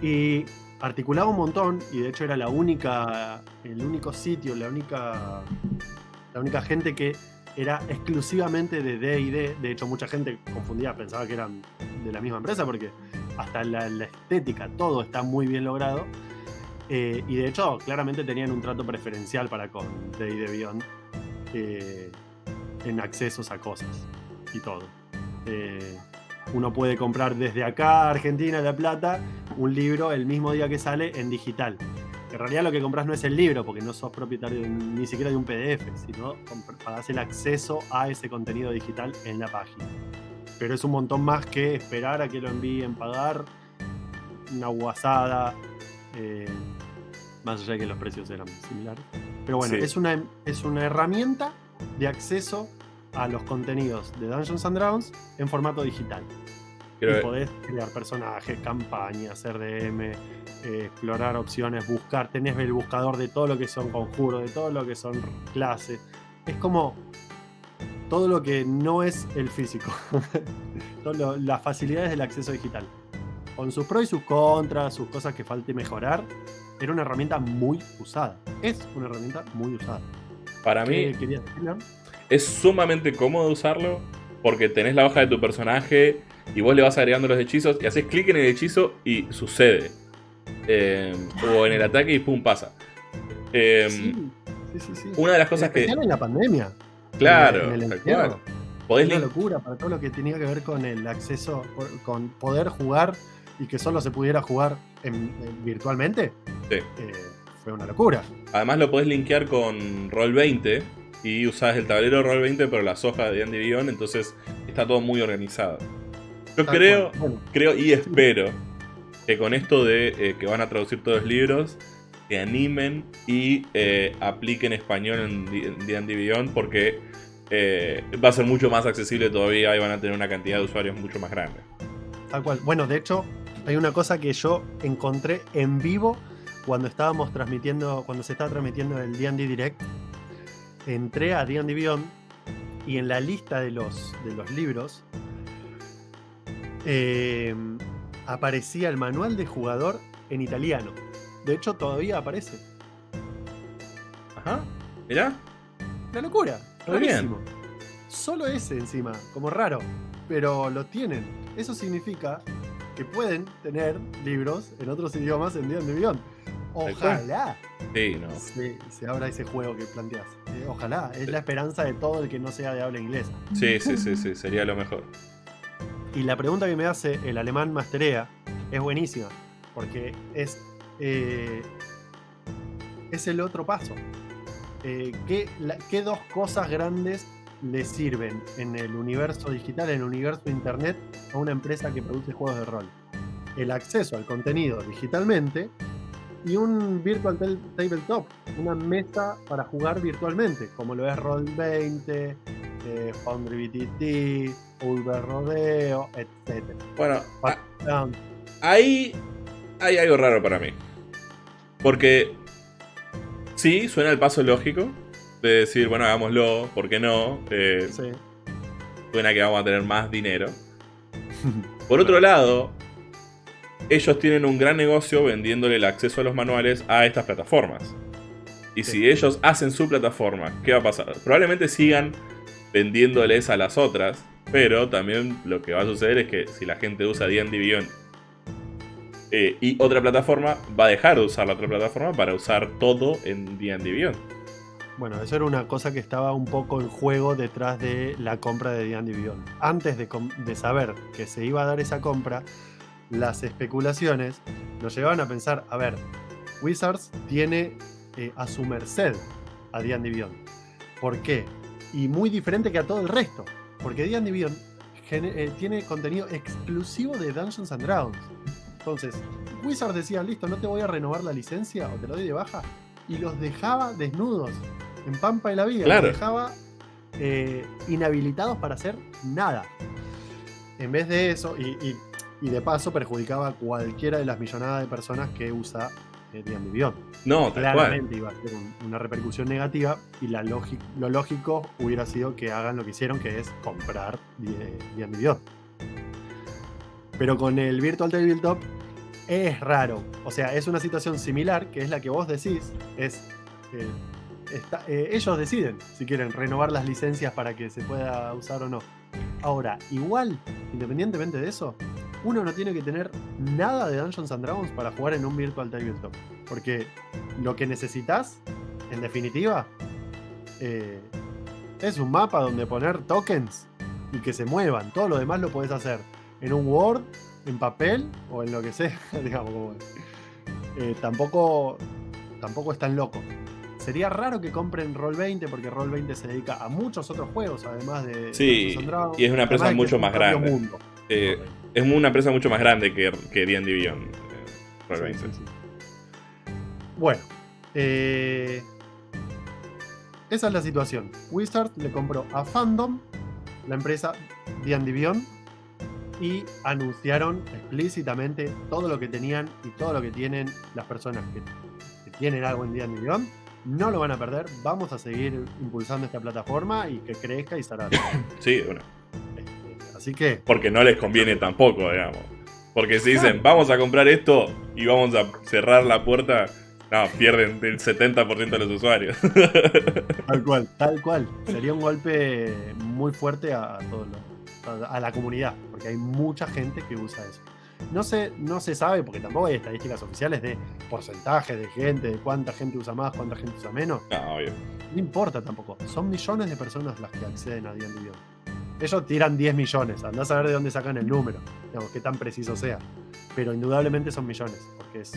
Y articulaba un montón, y de hecho era la única, el único sitio, la única, la única gente que era exclusivamente de D&D. De hecho, mucha gente confundía, pensaba que eran de la misma empresa, porque hasta la, la estética, todo está muy bien logrado. Eh, y de hecho, claramente tenían un trato preferencial para con D&D Beyond eh, en accesos a cosas y todo. Eh, uno puede comprar desde acá, Argentina, La Plata, un libro el mismo día que sale en digital. En realidad lo que compras no es el libro, porque no sos propietario ni siquiera de un PDF, sino pagás el acceso a ese contenido digital en la página. pero es un montón más que esperar a que lo envíen, pagar una guasada. eh, más allá de que los precios eran similares. Pero bueno, Sí. es, una, es una herramienta de acceso a los contenidos de Dungeons and Dragons en formato digital. Creo y podés crear personajes, campañas, RDM, eh, explorar opciones, buscar. Tenés el buscador de todo lo que son conjuros, de todo lo que son clases. Es como todo lo que no es el físico. (laughs) Lo- las facilidades del acceso digital. Con sus pros y sus contras, sus cosas que falte mejorar. Era una herramienta muy usada. Es una herramienta muy usada. para mí es sumamente cómodo usarlo porque tenés la hoja de tu personaje y vos le vas agregando los hechizos y haces clic en el hechizo y sucede. Eh, o en el ataque y pum, pasa. Eh, Sí, sí, sí. Una de las En cosas que. en la pandemia. Claro, en el. Podés una locura para todo lo que tenía que ver con el acceso, con poder jugar y que solo se pudiera jugar en- en- virtualmente. Sí. eh, fue una locura. Además lo podés linkear con Roll20 y usás el tablero Roll20 pero las hojas de Andy Beyond, entonces está todo muy organizado. Yo creo, creo y espero que con esto de eh, que van a traducir todos los libros, que animen y eh, apliquen español en D&D Beyond porque eh, va a ser mucho más accesible todavía y van a tener una cantidad de usuarios mucho más grande. tal cual. Bueno, de hecho, hay una cosa que yo encontré en vivo cuando estábamos transmitiendo, cuando se estaba transmitiendo el D&D Direct. Entré a D&D Beyond y en la lista de los, de los libros eh, aparecía el manual de jugador en italiano. De hecho, todavía aparece. Ajá, mirá. Una locura. Rarísimo. Solo ese encima, como raro. Pero lo tienen. Eso significa que pueden tener libros en otros idiomas en D&D Beyond. cual. Ojalá Sí, no. se, se abra ese juego que planteas. Eh, ojalá. Es la esperanza de todo el que no sea de habla inglesa. Sí, sí, sí, sí, sería lo mejor. Y la pregunta que me hace el alemán Masterea es buenísima, porque es, eh, es el otro paso. Eh, ¿qué, qué dos cosas grandes le sirven en el universo digital, en el universo internet, a una empresa que produce juegos de rol? El acceso al contenido digitalmente y un virtual tabletop, una mesa para jugar virtualmente, como lo es Roll20, eh, Foundry BTT, Ulver Rodeo, etc. Bueno, a- Ah, ahí hay algo raro para mí. Porque sí, suena el paso lógico de decir, bueno, hagámoslo, ¿por qué no? Eh, sí. suena que vamos a tener más dinero. (laughs) Por otro lado, ellos tienen un gran negocio vendiéndole el acceso a los manuales a estas plataformas. Y Sí. si ellos hacen su plataforma, ¿qué va a pasar? Probablemente sigan vendiéndoles a las otras, pero también lo que va a suceder es que si la gente usa D&D Beyond eh, y otra plataforma, va a dejar de usar la otra plataforma para usar todo en D&D Beyond. Bueno, eso era una cosa que estaba un poco en juego detrás de la compra de D&D Beyond. Antes de saber que se iba a dar esa compra, las especulaciones nos llevaban a pensar, a ver, Wizards tiene eh, a su merced a D&D Beyond. ¿Por qué? Y muy diferente que a todo el resto. Porque Beyond gene- eh, tiene contenido exclusivo de Dungeons and Dragons. Entonces, Wizards decía, listo, no te voy a renovar la licencia o te lo doy de baja. Y los dejaba desnudos, en Pampa de la Vida. Claro. Los dejaba eh, inhabilitados para hacer nada. En vez de eso, y, y- y de paso perjudicaba a cualquiera de las millonadas de personas que usa eh, D&D Beyond. No, tal cual. Claramente iba a ser un- una repercusión negativa y la lo lógico hubiera sido que hagan lo que hicieron, que es comprar Beyond. Pero con el Virtual Tabletop es raro. O sea, es una situación similar, que es la que vos decís. Es, eh, está- eh, ellos deciden si quieren renovar las licencias para que se pueda usar o no. Ahora, igual, independientemente de eso, uno no tiene que tener nada de Dungeons and Dragons para jugar en un Virtual Tabletop. Porque lo que necesitas, en definitiva, eh, es un mapa donde poner tokens y que se muevan. Todo lo demás lo puedes hacer en un Word, en papel o en lo que sea, (laughs) digamos. como- Eh, tampoco, tampoco es tan loco. sería raro que compren Roll20 porque Roll20 se dedica a muchos otros juegos, además de. Sí, y es una empresa mucho más grande. Eh, es una empresa mucho más grande que, que D&D Beyond. Eh, bueno, eh, esa es la situación. Wizard le compró a Fandom, la empresa D&D Beyond, y anunciaron explícitamente todo lo que tenían y todo lo que tienen las personas que, tienen algo en D&D Beyond. No lo van a perder, vamos a seguir impulsando esta plataforma y que crezca y estará. Sí, bueno. Así que... Porque no les conviene tampoco, digamos. Porque si dicen, vamos a comprar esto y vamos a cerrar la puerta, no, pierden el 70% de los usuarios. (laughs) Tal cual, tal cual. Sería un golpe muy fuerte a, a, la comunidad, porque hay mucha gente que usa eso. No se, no se sabe, porque tampoco hay estadísticas oficiales de porcentaje de gente, de cuánta gente usa más, cuánta gente usa menos. No, obvio. No importa tampoco. Son millones de personas las que acceden a D&D Ellos tiran 10 millones, andás a saber de dónde sacan el número, digamos, qué tan preciso sea. Pero indudablemente son millones, porque es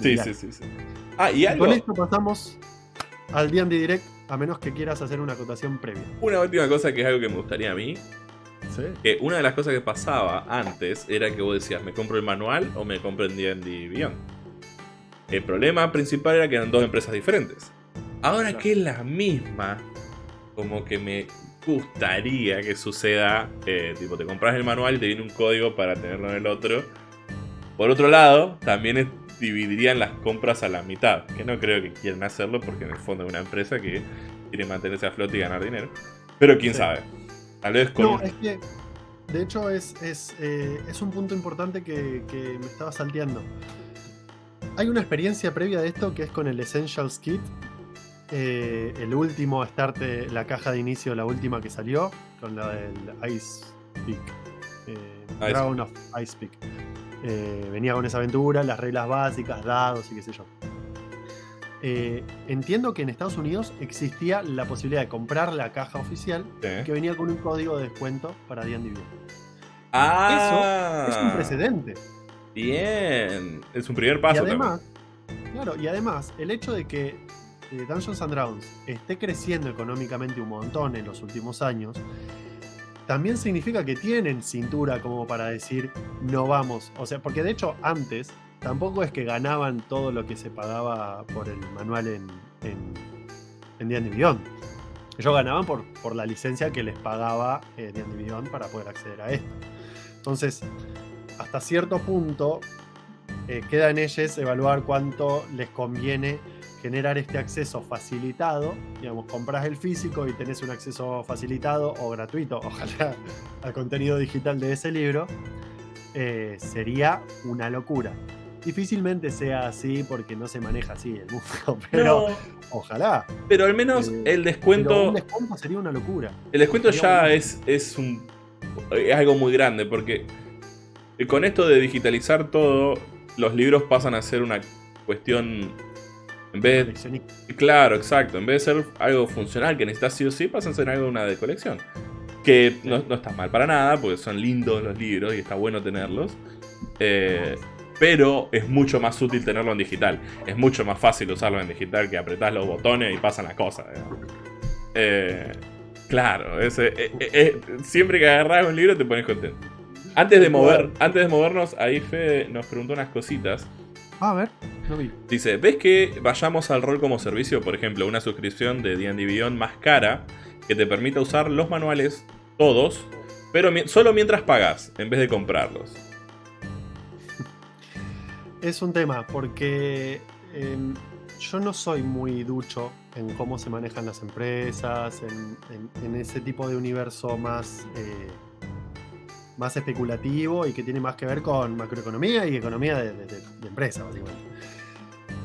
Sí, sí, sí, sí. Ah, y algo... Con esto pasamos al D&D Direct, a menos que quieras hacer una acotación previa. Una última cosa que es algo que me gustaría a mí. ¿Sí? Que una de las cosas que pasaba antes era que vos decías, ¿me compro el manual o me compro el D&D Beyond? El problema principal era que eran dos empresas diferentes. Ahora que es la misma, como que me gustaría que suceda, eh, tipo, te compras el manual y te viene un código para tenerlo en el otro. Por otro lado, también es dividirían las compras a la mitad. Que no creo que quieran hacerlo porque en el fondo es una empresa que quiere mantenerse a flote y ganar dinero. Pero quién sabe. Tal vez con... No, es que de hecho es, es, eh, un punto importante que, me estaba salteando. Hay una experiencia previa de esto que es con el Essentials Kit. Eh, el último start, la caja de inicio, la última que salió, con la del Ice Peak. Eh, Dragon of Ice Peak. Eh, venía con esa aventura, las reglas básicas, dados y qué sé yo. Eh, entiendo que en Estados Unidos existía la posibilidad de comprar la caja oficial que venía con un código de descuento para D&D Ah, Eso es un precedente. Bien, es un primer paso. Y además, claro, y además el hecho de que Dungeons and Dragons esté creciendo económicamente un montón en los últimos años también significa que tienen cintura como para decir no vamos. O sea, porque de hecho antes tampoco es que ganaban todo lo que se pagaba por el manual en, en, en. Ellos ganaban por, por la licencia que les pagaba eh, D&D para poder acceder a esto. Entonces, hasta cierto punto, eh, queda en ellos evaluar cuánto les conviene generar este acceso facilitado, digamos, compras el físico y tenés un acceso facilitado o gratuito, (laughs) ojalá, al contenido digital de ese libro, eh, sería una locura. Difícilmente sea así porque no se maneja así el mundo, (laughs) pero ojalá. Pero al menos eh, el descuento... un descuento sería una locura. El descuento ya es, es, un, es algo muy grande porque con esto de digitalizar todo, los libros pasan a ser una cuestión en vez de, claro, exacto. En vez de ser algo funcional que necesitas sí o sí, pasa a ser algo una de colección. Que no, está mal para nada, porque son lindos los libros y está bueno tenerlos. Eh, pero es mucho más útil tenerlo en digital. Es mucho más fácil usarlo en digital que apretás los botones y pasan las cosas. Eh, claro, eh, siempre que agarras un libro te pones contento. Antes de, mover, antes de movernos, ahí Fede nos preguntó unas cositas. A ver, no vi. Dice, ¿ves que vayamos al rol como servicio? Por ejemplo, una suscripción de D&D Beyond más cara que te permita usar los manuales, todos, pero solo mientras pagas, en vez de comprarlos. (laughs) Es un tema, porque em, yo no soy muy ducho en cómo se manejan las empresas, en, ese tipo de universo más... Eh, más especulativo y que tiene más que ver con macroeconomía y economía de, empresa, básicamente.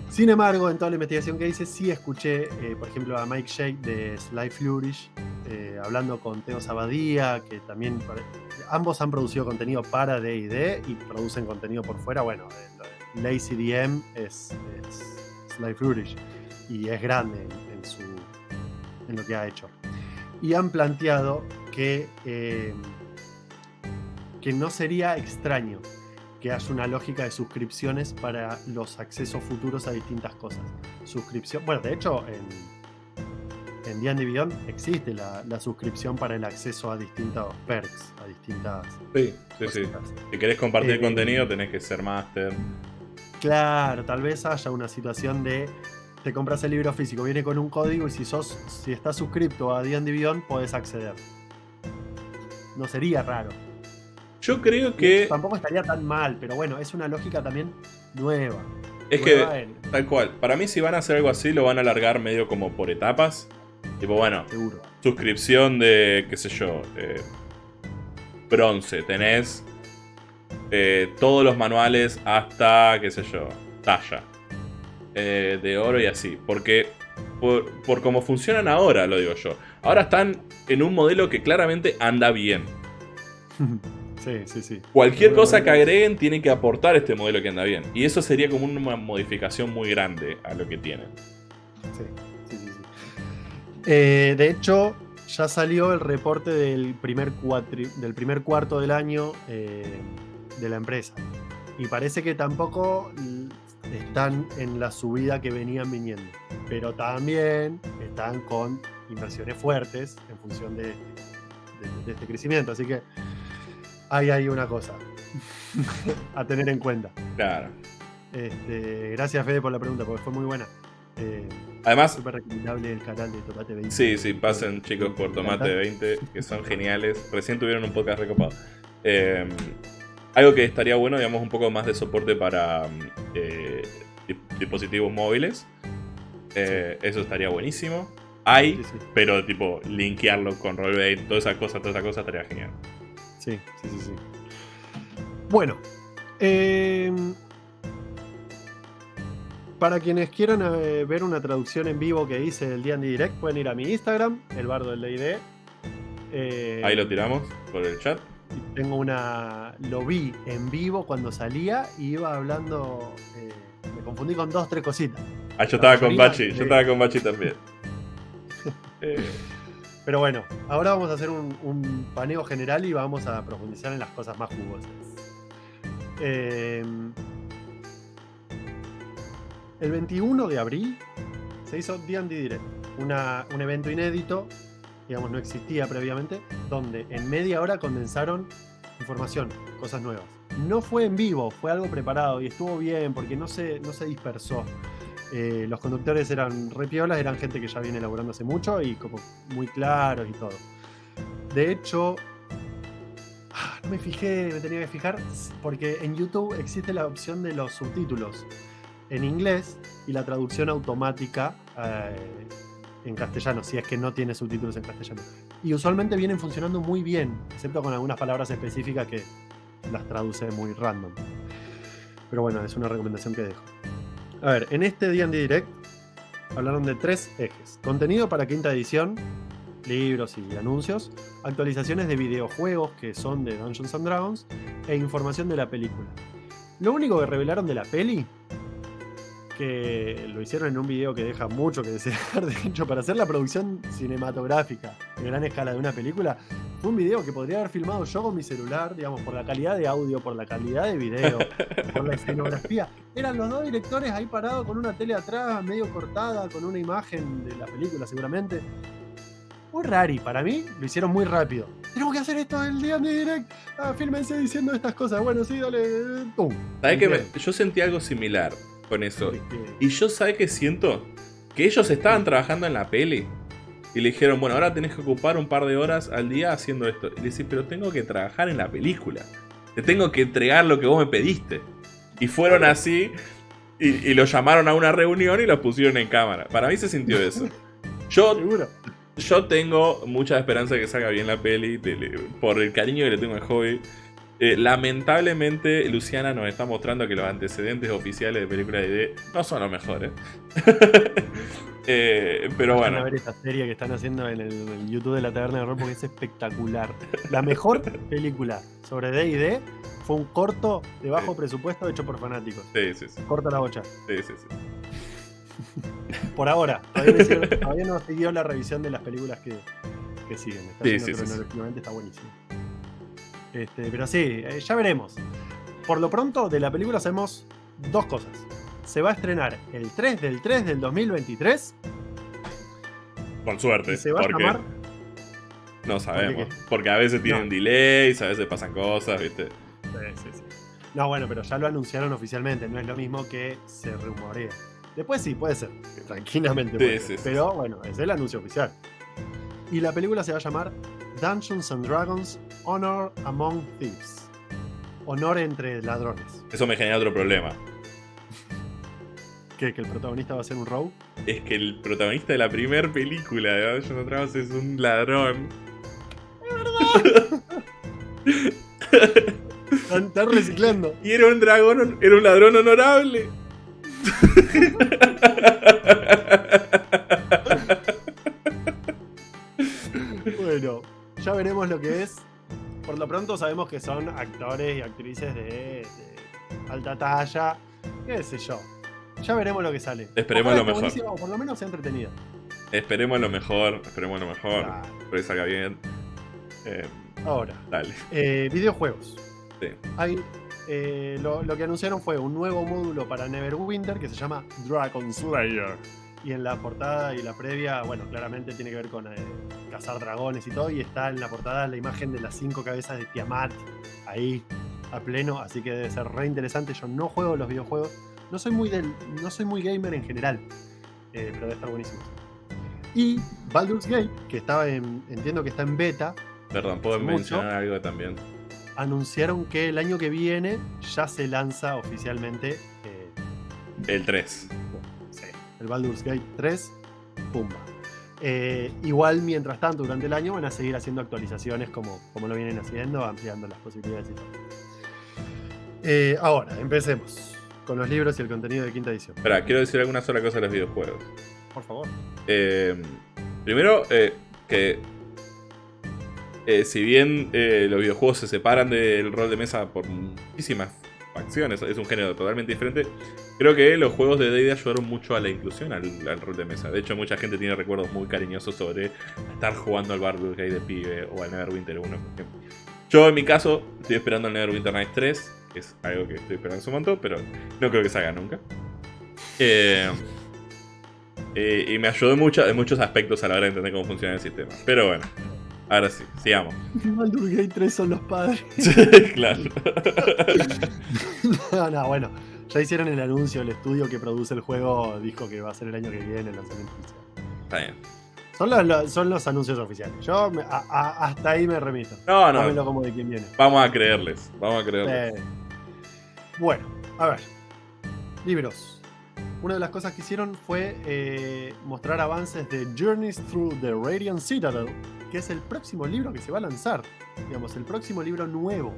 Sin embargo, en toda la investigación que hice, sí escuché, eh, por ejemplo, a Mike Shake de Sly Flourish, eh, hablando con Teo Sabadía, que también ambos han producido contenido para DD y producen contenido por fuera. Bueno, eh, Lazy DM es, Sly Flourish y es grande en, su, en lo que ha hecho. Y han planteado que que no sería extraño que haya una lógica de suscripciones para los accesos futuros a distintas cosas. suscripción. Bueno, de hecho, en, en D&D Beyond existe la, la suscripción para el acceso a distintos perks, a distintas Sí, sí, sí. Si querés compartir Eh, contenido, tenés que ser máster. Claro, tal vez haya una situación de te compras el libro físico, viene con un código y si sos, si estás suscripto a D&D Beyond podés acceder. No sería raro. Yo creo que. Tampoco estaría tan mal, pero bueno, es una lógica también nueva. Es Nueva que. en- Tal cual. Para mí, si van a hacer algo así, lo van a alargar medio como por etapas. Tipo, bueno, seguro. suscripción de, qué sé yo, eh, bronce. Tenés eh, todos los manuales hasta, qué sé yo, talla. Eh, de oro y así. Porque por, por cómo funcionan ahora, lo digo yo. Ahora están en un modelo que claramente anda bien. (laughs) sí, sí, sí. Cualquier cosa que agreguen tiene que aportar este modelo que anda bien. Y eso sería como una modificación muy grande a lo que tienen. Sí, sí, sí, sí. Eh, de hecho, ya salió el reporte del primer, cuatri- del primer cuarto del año eh, de la empresa. Y parece que tampoco están en la subida que venían viniendo. Pero también están con inversiones fuertes en función de, de- de este crecimiento. Así que ahí hay una cosa a tener en cuenta. Claro. Este, gracias Fede por la pregunta, porque fue muy buena. Eh, Además, Súper recomendable el canal de Tomate 20. sí, sí, pasen chicos por Tomate 20, que son geniales. Recién tuvieron un podcast recopado. Eh, algo que estaría bueno, digamos, un poco más de soporte para eh, dispositivos móviles. Eh, Eso estaría buenísimo. Hay, Sí, sí, pero tipo, linkearlo con Roll20, toda esa cosa, toda esa cosa estaría genial. Sí, sí, sí, sí. Bueno, eh, para quienes quieran eh, ver una traducción en vivo que hice del D&D Direct, pueden ir a mi Instagram, el bardo del D&D. Eh, Ahí lo tiramos por el chat. Tengo una. Lo vi en vivo cuando salía y iba hablando. eh, me confundí con dos, tres cositas. Ah, yo estaba con Bachi, yo estaba con Bachi también. (laughs) Pero bueno, ahora vamos a hacer un, paneo general y vamos a profundizar en las cosas más jugosas. Eh, el 21 de abril se hizo D&D Direct, una- un evento inédito, digamos, no existía previamente, donde en media hora condensaron información, cosas nuevas. No fue en vivo, fue algo preparado y estuvo bien porque no se, no se dispersó. Eh, los conductores eran re piolas, eran gente que ya viene elaborando hace mucho y como muy claros y todo. De hecho, ah, no me fijé, me tenía que fijar, porque en YouTube existe la opción de los subtítulos en inglés y la traducción automática eh, en castellano, si es que no tiene subtítulos en castellano. Y usualmente vienen funcionando muy bien, excepto con algunas palabras específicas que las traduce muy random. Pero bueno, es una recomendación que dejo. A ver, en este D&D Direct hablaron de tres ejes. Contenido para quinta edición, libros y anuncios, actualizaciones de videojuegos que son de Dungeons and Dragons e información de la película. Lo único que revelaron de la peli, que lo hicieron en un video que deja mucho que desear, (laughs) de hecho, para hacer la producción cinematográfica de gran escala de una película, fue un video que podría haber filmado yo con mi celular, digamos, por la calidad de audio, por la calidad de video, (laughs) por la escenografía. Eran los dos directores ahí parados con una tele atrás, medio cortada, con una imagen de la película seguramente. Muy rari, para mí lo hicieron muy rápido. Tenemos que hacer esto el día de direct. Ah, fírmense diciendo estas cosas. Bueno, sí, dale. eh, ¡Pum! ¿Sabes que me- yo sentí algo similar con eso? Y yo, ¿sabes qué siento? Que ellos estaban trabajando en la peli. Y le dijeron, bueno, ahora tenés que ocupar un par de horas al día haciendo esto. Y le decís, pero tengo que trabajar en la película. Te tengo que entregar lo que vos me pediste. Y fueron así. Y, y lo llamaron a una reunión y lo pusieron en cámara. Para mí se sintió eso. (laughs) Yo, yo tengo mucha esperanza de que salga bien la peli. de- de- por el cariño que le tengo al hobby. Eh, lamentablemente, Luciana nos está mostrando que los antecedentes oficiales de película de D no son los mejores. (laughs) Eh, pero Vayan bueno, a ver esta serie que están haciendo en el, en YouTube de la Taberna de Horror porque es espectacular. La mejor (laughs) película sobre D&D fue un corto de bajo Sí. presupuesto hecho por fanáticos. sí, sí, sí, Corta la bocha. sí, sí, sí. (laughs) Por ahora. Todavía no, hicieron- todavía no siguió la revisión de las películas que, que siguen. Está Sí, sí, sí, está buenísimo. Este, pero sí, eh, ya veremos. Por lo pronto, de la película hacemos dos cosas. se va a estrenar el 3 del 3 del 2023. Con suerte. Y se va a llamar. no sabemos. Porque a veces tienen No. delays, a veces pasan cosas, ¿viste? Sí, sí, sí. No, bueno, pero ya lo anunciaron oficialmente, no es lo mismo que se rumorea. Después sí, puede ser, tranquilamente. Sí, puede sí, ser. sí, pero bueno, es el anuncio oficial. Y la película se va a llamar Dungeons and Dragons Honor Among Thieves. Honor entre ladrones. Eso me genera otro problema. ¿Qué? ¿Que el protagonista va a ser un rogue? Es que el protagonista de la primera película de Dungeons and Dragons es un ladrón. Están, están reciclando. Y era un dragón, era un ladrón honorable. Bueno, ya veremos lo que es. Por lo pronto sabemos que son actores y actrices de, de alta talla. ¿Qué sé yo? Ya veremos lo que sale. Esperemos Ojalá lo mejor. O por lo menos sea entretenido. Esperemos lo mejor, esperemos lo mejor. Claro. Espero que salga bien. Eh, Ahora, dale. eh, videojuegos. Sí. Hay, eh, lo, lo que anunciaron fue un nuevo módulo para Neverwinter que se llama Dragon Slayer. Y en la portada y la previa, bueno, claramente tiene que ver con eh, cazar dragones y todo. Y está en la portada la imagen de las cinco cabezas de Tiamat ahí a pleno. Así que debe ser re interesante. Yo no juego los videojuegos. No soy muy, del, no soy muy gamer en general. eh, pero debe estar buenísimo. Y Baldur's Gate, que estaba en, entiendo que está en beta, Perdón, puedo Mucho. mencionar algo también. anunciaron que el año que viene ya se lanza oficialmente eh, El 3. sí, el Baldur's Gate 3. Pumba. Eh, igual, mientras tanto, durante el año van a seguir haciendo actualizaciones como, como lo vienen haciendo, ampliando las posibilidades y todo. Eh, ahora, empecemos con los libros y el contenido de quinta edición. Espera, quiero decir alguna sola cosa de los videojuegos. Por favor. Eh, primero, que si bien los videojuegos se separan del rol de mesa por muchísimas facciones, es un género totalmente diferente, creo que los juegos de D&D ayudaron mucho a la inclusión al, al rol de mesa. De hecho, mucha gente tiene recuerdos muy cariñosos sobre estar jugando al Baldur's Gate de pibe o al Neverwinter 1, por ejemplo. Yo, en mi caso, estoy esperando el Neverwinter Nights 3, que es algo que estoy esperando hace un montón, pero no creo que salga nunca. Eh, eh, y me ayudó en, mucho- en muchos aspectos a la hora de entender cómo funciona el sistema. Pero bueno, ahora sí, sigamos. Baldur's Gate 3 son los padres. (laughs) claro. (laughs) no, no, bueno. Ya hicieron el anuncio, el estudio que produce el juego dijo que va a ser el año que viene el lanzamiento oficial. Está bien. Son los, los- son los anuncios oficiales. Yo me- a- a- hasta ahí me remito. No, Dámelo no. como de quién viene. Vamos a creerles. Vamos a creerles. Eh, bueno, a ver. Libros. Una de las cosas que hicieron fue eh, mostrar avances de Journeys Through the Radiant Citadel, que es el próximo libro que se va a lanzar. Digamos, el próximo libro nuevo.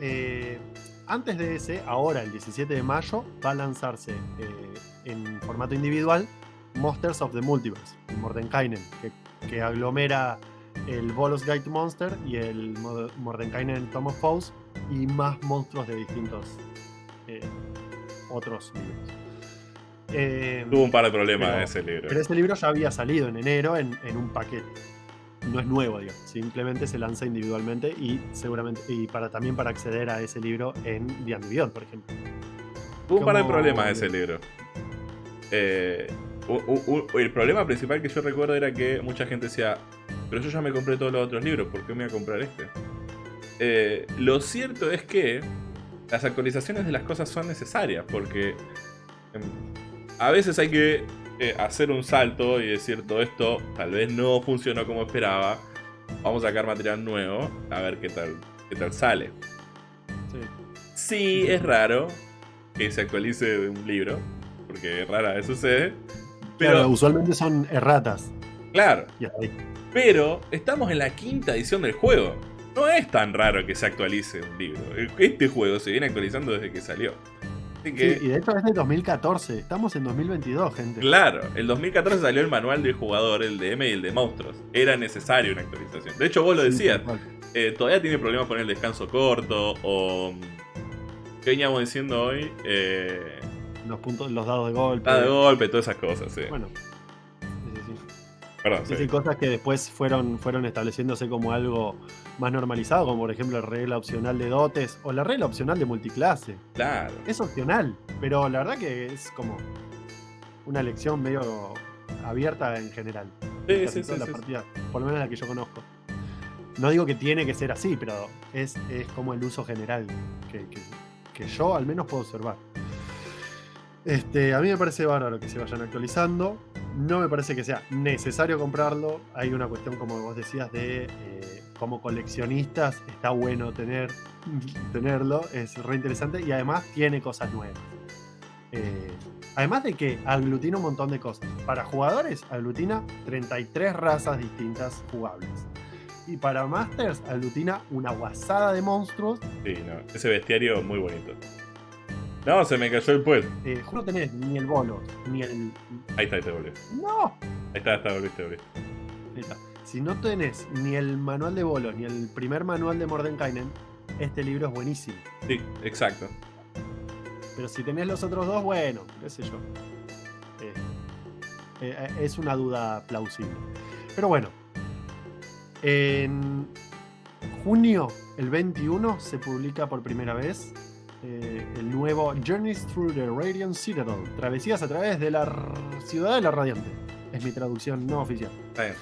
Eh, antes de ese, ahora el 17 de mayo, va a lanzarse eh, en formato individual Monsters of the Multiverse, Mordenkainen, que, que aglomera el Bolos Guide to Monster y el Mo- Mordenkainen Tom of Foes y más monstruos de distintos eh, otros libros. Eh, Tuvo un par de problemas Pero- ese libro. pero ese libro ya había salido en enero en, en un paquete. No es nuevo, digamos. Simplemente se lanza individualmente y seguramente y para también para acceder a ese libro en D&D Beyond, por ejemplo. Tuvo un par de problemas ese libro. Eh, u- u- u- el problema principal que yo recuerdo era que mucha gente decía, pero yo ya me compré todos los otros libros, ¿por qué me voy a comprar este? Eh, lo cierto es que las actualizaciones de las cosas son necesarias, porque em, a veces hay que eh, hacer un salto y decir todo esto tal vez no funcionó como esperaba, vamos a sacar material nuevo, a ver qué tal, qué tal sale. Sí. Sí, es raro que se actualice un libro, porque rara vez sucede. Pero, Claro, usualmente son erratas. claro, pero estamos en la quinta edición del juego. No es tan raro que se actualice un libro. Este juego se viene actualizando desde que salió. Así que, Sí, y de hecho es de 2014. Estamos en 2022, gente. claro, el 2014 salió el manual del jugador, el de M y el de monstruos. Era necesario una actualización. De hecho, vos lo decías, eh, todavía tiene problemas con el descanso corto o... ¿Qué veníamos diciendo hoy? Eh, Los puntos, los dados de golpe. Ah, de golpe, todas esas cosas, sí. Bueno. Perdón, sí. cosas que después fueron, fueron estableciéndose como algo más normalizado, como por ejemplo la regla opcional de dotes o la regla opcional de multiclase. Claro. Es opcional, pero la verdad que es como una lección medio abierta en general. Sí, sí, sí, por lo menos la que yo conozco. No digo que tiene que ser así, pero es, es como el uso general que, que- que yo al menos puedo observar. Este, a mí me parece bárbaro que se vayan actualizando. No me parece que sea necesario comprarlo. Hay una cuestión, como vos decías, de eh, como coleccionistas está bueno tener, tenerlo. Es re interesante y además tiene cosas nuevas. Eh, además de que aglutina un montón de cosas. Para jugadores, aglutina 33 razas distintas jugables. Y para Masters, aglutina una guasada de monstruos. Sí, no. Ese bestiario muy bonito. No, se me cayó el puel. Eh, no tenés ni el bolo, ni el. Ahí está, ahí te volví. ¡No! Ahí está, está, volviste, volviste. Ahí está. Si no tenés ni el manual de bolo, ni el primer manual de Mordenkainen, este libro es buenísimo. Sí, exacto. Pero si tenés los otros dos, bueno, qué sé yo. Eh, eh, es una duda plausible. Pero bueno. En junio, el 21, se publica por primera vez eh, el nuevo Journeys Through the Radiant Citadel. Travesías a través de la ciudad de la Radiante. Es mi traducción no oficial. Está bien.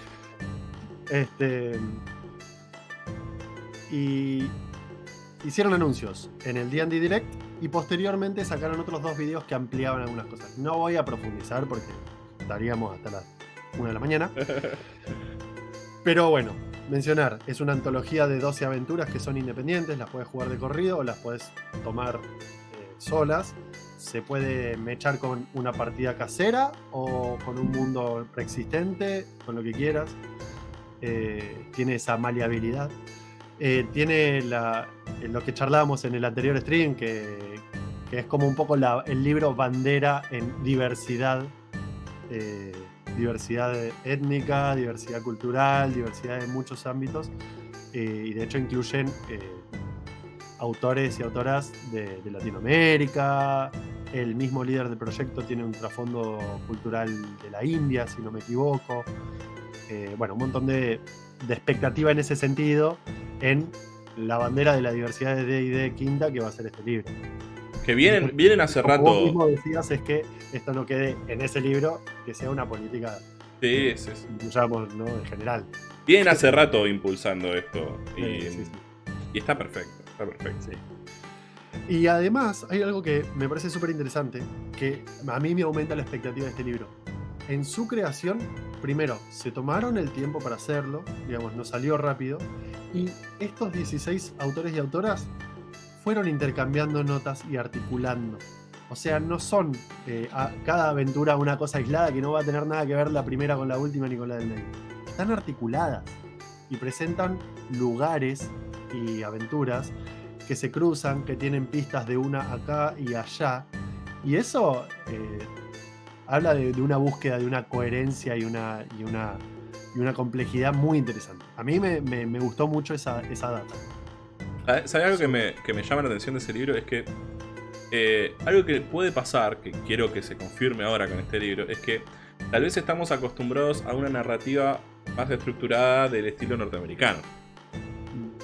Este. Y hicieron anuncios en el D&D Direct y posteriormente sacaron otros dos videos que ampliaban algunas cosas. No voy a profundizar porque estaríamos hasta las 1 de la mañana. (laughs) Pero bueno, mencionar, es una antología de 12 aventuras que son independientes, las puedes jugar de corrido o las puedes tomar eh, solas. Se puede mechar con una partida casera o con un mundo preexistente, con lo que quieras. Eh, tiene esa maleabilidad. Eh, tiene eh, lo que charlábamos en el anterior stream, que, es como un poco el libro bandera en diversidad. Diversidad étnica, diversidad cultural, diversidad en muchos ámbitos. eh, y de hecho incluyen eh, autores y autoras de, de Latinoamérica. El mismo líder del proyecto tiene un trasfondo cultural de la India, si no me equivoco. Eh, bueno, un montón de, de expectativa en ese sentido en la bandera de la diversidad de D&D quinta que va a ser este libro. Que vienen, vienen hace Como vos rato. mismo decías es que esto no quede en ese libro, que sea una política, Sí, sí, sí. digamos, ¿no? En general. Vienen hace rato impulsando esto. Y, Sí, sí, sí. y está perfecto. Está perfecto. Y además hay algo que me parece súper interesante, que a mí me aumenta la expectativa de este libro. En su creación, primero, se tomaron el tiempo para hacerlo, digamos, no salió rápido, y estos 16 autores y autoras fueron intercambiando notas y articulando. O sea, no son eh, a- cada aventura una cosa aislada que no va a tener nada que ver la primera con la última ni con la del medio. Están articuladas y presentan lugares y aventuras que se cruzan, que tienen pistas de una acá y allá. Y eso eh, habla de, una búsqueda, de una coherencia y una, y una, y una complejidad muy interesante. A mí me, me- me gustó mucho esa, esa data. ¿Sabes algo que me, que me llama la atención de ese libro? Es que eh, algo que puede pasar, que quiero que se confirme ahora con este libro, es que tal vez estamos acostumbrados a una narrativa más estructurada del estilo norteamericano.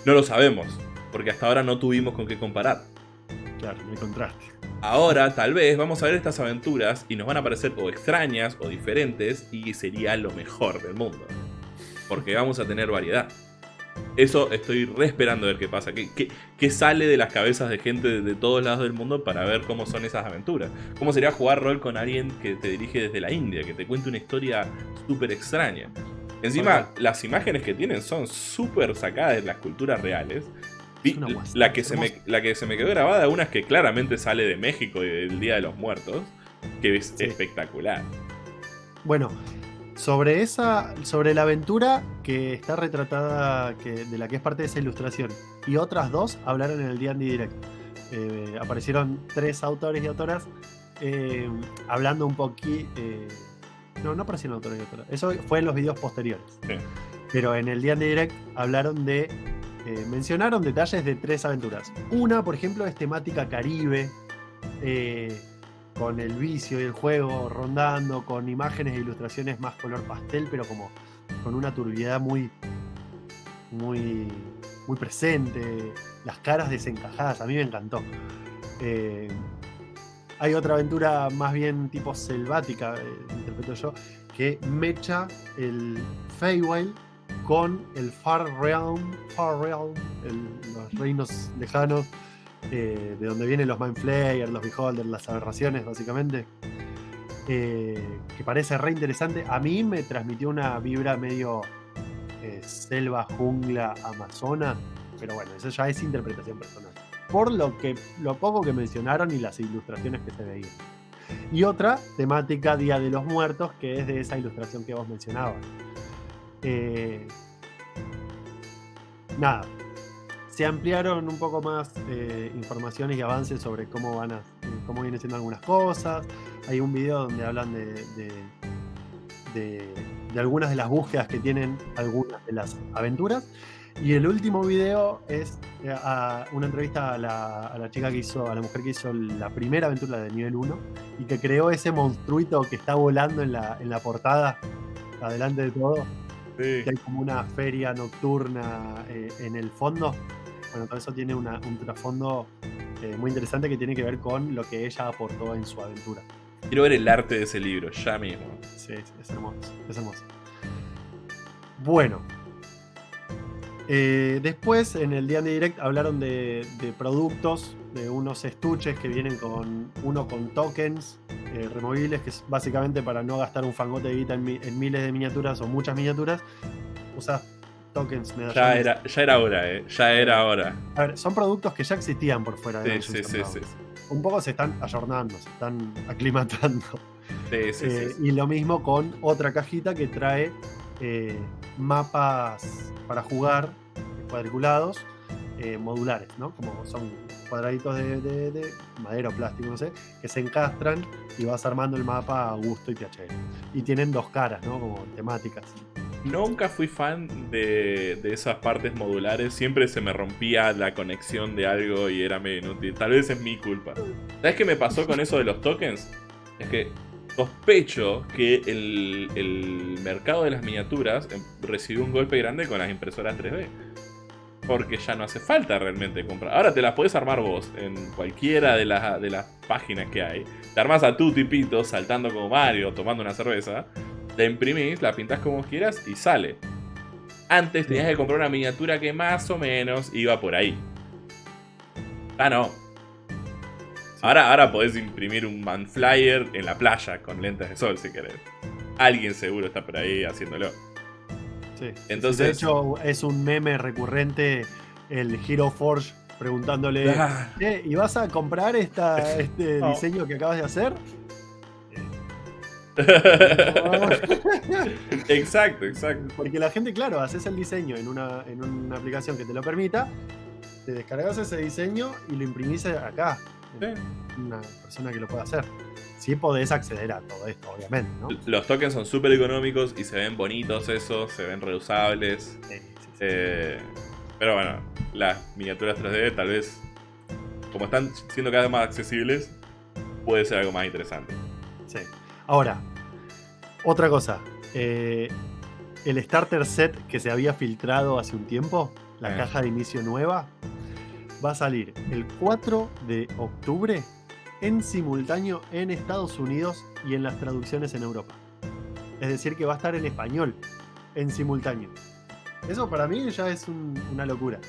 No lo sabemos, porque hasta ahora no tuvimos con qué comparar. Claro, me contraste. Ahora, tal vez, vamos a ver estas aventuras y nos van a parecer o extrañas o diferentes y sería lo mejor del mundo. Porque vamos a tener variedad. Eso estoy re esperando a ver qué pasa. ¿Qué, qué, qué sale de las cabezas de gente de, de todos lados del mundo para ver cómo son esas aventuras? ¿Cómo sería jugar rol con alguien que te dirige desde la India, que te cuente una historia súper extraña? Encima, las imágenes que tienen son súper sacadas de las culturas reales. La, que se me, la que se me quedó grabada, una es que claramente sale de México y del Día de los Muertos, que es Sí. espectacular. Bueno, sobre esa. sobre la aventura que está retratada, que, de la que es parte de esa ilustración, y otras dos hablaron en el D&D Direct. Eh, aparecieron tres autores y autoras eh, hablando un poquito. no, no aparecieron autores y autoras. Eso fue en los videos posteriores. Sí. Pero en el D&D Direct hablaron de. eh, mencionaron detalles de tres aventuras. Una, por ejemplo, es temática caribe. eh, con el vicio y el juego rondando, con imágenes e ilustraciones más color pastel, pero como con una turbiedad muy, muy, muy presente, las caras desencajadas, a mí me encantó. Eh, hay otra aventura más bien tipo selvática, eh, interpreto yo, que mecha el Feywild con el Far Realm, Far Realm, los reinos lejanos, eh, de donde vienen los Mindflayers, los Beholders, las aberraciones, básicamente. Eh, que parece re interesante. A mí me transmitió una vibra medio eh, selva, jungla, amazona, pero bueno, eso ya es interpretación personal. Por lo, que, lo poco que mencionaron y las ilustraciones que se veían. Y otra temática Día de los Muertos, que es de esa ilustración que vos mencionabas. nada, se ampliaron un poco más eh, informaciones y avances sobre cómo van a, cómo vienen siendo algunas cosas. Hay un video donde hablan de, de, algunas de las búsquedas que tienen algunas de las aventuras. Y el último video es eh, una entrevista a la, chica que hizo, a la mujer que hizo la primera aventura de nivel 1 y que creó ese monstruito que está volando en la, en la portada, adelante de todo. Que hay como una feria nocturna eh, en el fondo bueno, todo eso tiene un trasfondo eh, muy interesante que tiene que ver con lo que ella aportó en su aventura. Quiero ver el arte de ese libro, ya mismo. Sí, es hermoso, es hermoso. Bueno. Eh, después, en el D&D Direct, hablaron de, productos, de unos estuches que vienen con uno con tokens eh, removibles, que es básicamente para no gastar un fangote de guita en, en miles de miniaturas o muchas miniaturas. Usas tokens, Ya era, ya era hora, ¿eh? Ya era hora. A ver, son productos que ya existían por fuera de sí, sí, sí, Un poco se están ayornando, se están aclimatando. Eh, y lo mismo con otra cajita que trae eh, mapas para jugar cuadriculados eh, modulares, ¿no? Como son cuadraditos de, de, madera o plástico, no sé, que se encastran y vas armando el mapa a gusto y piacere. Y tienen dos caras, ¿no? Como temáticas. Nunca fui fan de, esas partes modulares. Siempre se me rompía la conexión de algo y era medio inútil. Tal vez es mi culpa. ¿Sabes qué me pasó con eso de los tokens? Es que sospecho que el, el mercado de las miniaturas em, recibió un golpe grande con las impresoras 3D. Porque ya no hace falta realmente comprar. Ahora te las puedes armar vos en cualquiera de, las, de las páginas que hay. Te armas a tu tipito saltando como Mario, tomando una cerveza la imprimís, la pintas como quieras y sale. Antes tenías que comprar una miniatura que más o menos iba por ahí. Ah, no. Ahora, ahora podés imprimir un manflyer en la playa con lentes de sol si querés. Alguien seguro está por ahí haciéndolo. Sí. Entonces, de hecho, es un meme recurrente el Hero Forge preguntándole: ¿Y vas a comprar esta, (laughs) este diseño que acabas de hacer? (laughs) exacto, exacto. Porque la gente, claro, haces el diseño en una, en una aplicación que te lo permita, te descargas ese diseño y lo imprimís acá. Una persona que lo pueda hacer. Sí podés acceder a todo esto, obviamente, Los tokens son súper económicos y se ven bonitos esos, se ven reusables. Eh, pero bueno, las miniaturas 3D tal vez, como están siendo cada vez más accesibles, puede ser algo más interesante. Sí. Ahora, otra cosa. Eh, el starter set que se había filtrado hace un tiempo, la eh. caja de inicio nueva, va a salir el 4 de octubre en simultáneo en Estados Unidos y en las traducciones en Europa. Es decir, que va a estar en español en simultáneo. Eso para mí ya es una locura.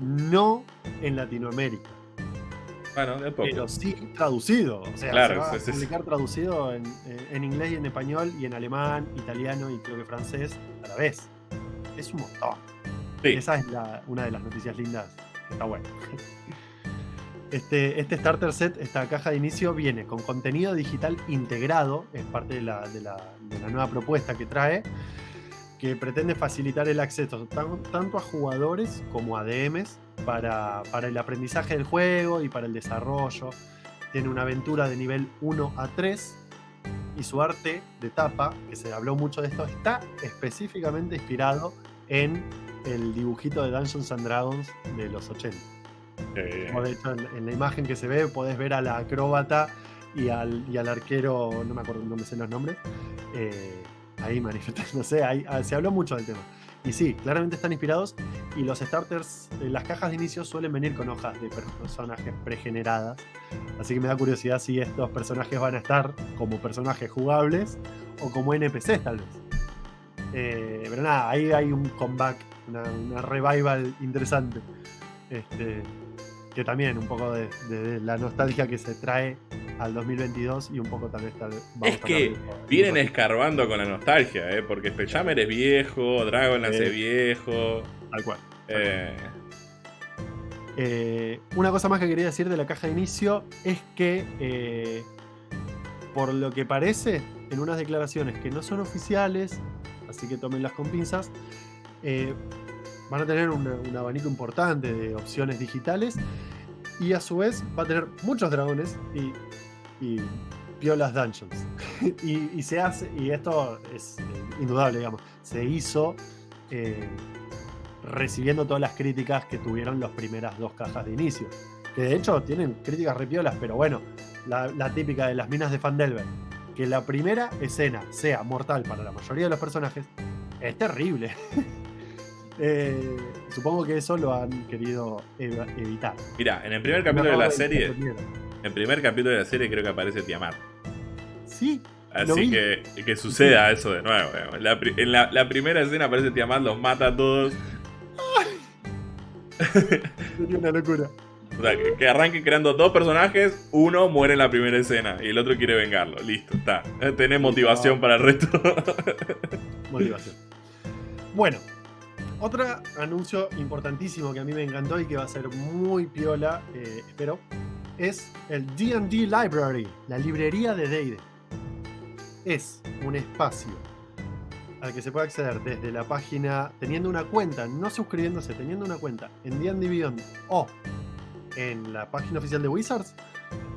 No en Latinoamérica. Pero sí traducido. O sea, se va a publicar traducido en, en, inglés y en español y en alemán, italiano y creo que francés a la vez. Es un montón. Esa es una de las noticias lindas está bueno. (laughs) Este, este starter set, esta caja de inicio, viene con contenido digital integrado, es parte de la, de la, de la nueva propuesta que trae, que pretende facilitar el acceso tanto a jugadores como a DMs para, el aprendizaje del juego y para el desarrollo. Tiene una aventura de nivel 1 a 3 y su arte de tapa, que se habló mucho de esto, está específicamente inspirado en el dibujito de Dungeons and Dragons de los 80. de hecho, en, la imagen que se ve podés ver a la acróbata y al, y al arquero, no me acuerdo, no me sé los nombres, eh, ahí manifestándose, ahí, ah, se habló mucho del tema. Y sí, claramente están inspirados y los starters, eh, las cajas de inicio suelen venir con hojas de personajes pregeneradas. Así que me da curiosidad si estos personajes van a estar como personajes jugables o como NPCs tal vez. Eh, pero nada, ahí hay un comeback, una, una revival interesante. Este, que también un poco de, de la nostalgia que se trae al 2022 y un poco también está... Es que vienen escarbando con la nostalgia, ¿eh? porque Spelljammer es viejo, Dragonlance es viejo. Tal cual. Eh, Eh, una cosa más que quería decir de la caja de inicio es que, eh, por lo que parece, en unas declaraciones que no son oficiales, así que tómenlas con pinzas, eh, van a tener un, un abanico importante de opciones digitales y a su vez va a tener muchos dragones y, y piolas dungeons. (laughs) y, y se hace, y esto es eh, indudable, digamos, se hizo eh, recibiendo todas las críticas que tuvieron las primeras dos cajas de inicio. Que de hecho tienen críticas repiolas, pero bueno, la, la típica de las minas de Fandelver. Que la primera escena sea mortal para la mayoría de los personajes es terrible. (laughs) Eh, supongo que eso lo han querido ev- evitar. Mira, en el primer Me capítulo de la serie, en el primer capítulo de la serie creo que aparece Tiamat. Sí, Así que, que suceda eso de nuevo. La en la, la primera escena aparece Tiamat, los mata a todos. (laughs) sería una locura. O sea, que, que arranquen creando dos personajes, uno muere en la primera escena y el otro quiere vengarlo. Listo, está. Tenés motivación para el resto. Motivación. Bueno, otro anuncio importantísimo que a mí me encantó y que va a ser muy piola, eh, espero, es el DD Library, la librería de D&D. Es un espacio al que se puede acceder desde la página teniendo una cuenta, no suscribiéndose, teniendo una cuenta en D&D Beyond o en la página oficial de Wizards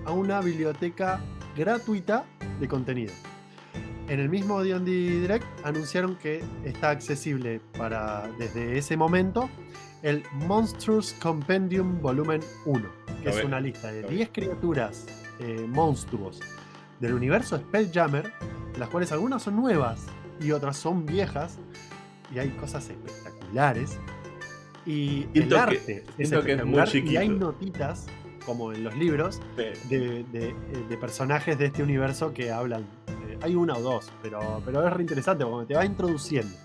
a una biblioteca gratuita de contenido. En el mismo D&D Direct anunciaron que está accesible para desde ese momento el Monsters Compendium Volumen 1, que es una lista de lo ve. 10 criaturas eh, monstruos del universo Spelljammer, las cuales algunas son nuevas y otras son viejas, y hay cosas espectaculares. Y el Siento que- arte es siento que es muy espectacular y hay notitas, como en los libros, de, de- eh, de personajes de este universo que hablan. Eh, hay una o dos, pero, pero es re interesante porque te va introduciendo.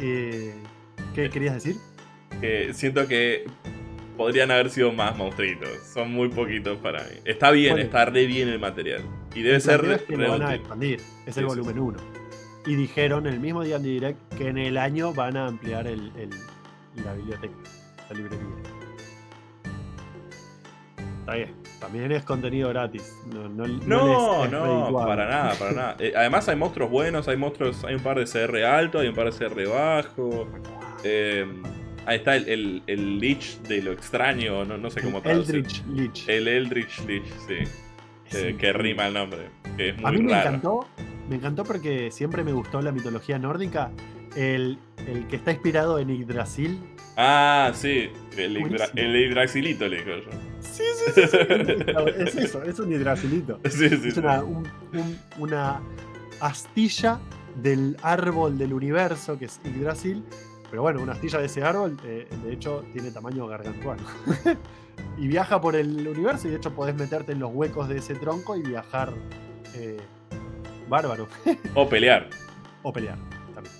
Eh, ¿Qué querías decir? que siento que podrían haber sido más monstruitos. Son muy poquitos para mí. Está bien, Bueno. está re bien el material. Y debe ser re, es que re lo van a expandir. Es Sí, el sí, volumen 1. Y dijeron el mismo día en Direct que en el año van a ampliar el, el- la biblioteca, la librería. Está bien. También es contenido gratis. No, no, No, les es no, redituable. para nada, para nada. Eh, además hay monstruos buenos, hay monstruos, hay un par de CR alto, hay un par de CR bajo. Eh, ahí está el, el, el Lich de lo extraño, no, no sé cómo traducir. Eldritch Lich. El Eldritch Lich, sí. Eh, que rima el nombre. Que es muy A mí me raro. encantó, me encantó porque siempre me gustó la mitología nórdica. El, el que está inspirado en Yggdrasil. Ah, sí. El, Yggdra- el Yggdrasilito le digo yo. (laughs) Es eso, es un Yggdrasilito. Sí, sí, Es una, un- un- una astilla del árbol del universo que es Yggdrasil. Pero bueno, una astilla de ese árbol, eh, de hecho, tiene tamaño gargantuano. (laughs) y viaja por el universo y de hecho podés meterte en los huecos de ese tronco y viajar eh, bárbaro. (laughs) O pelear. O pelear también.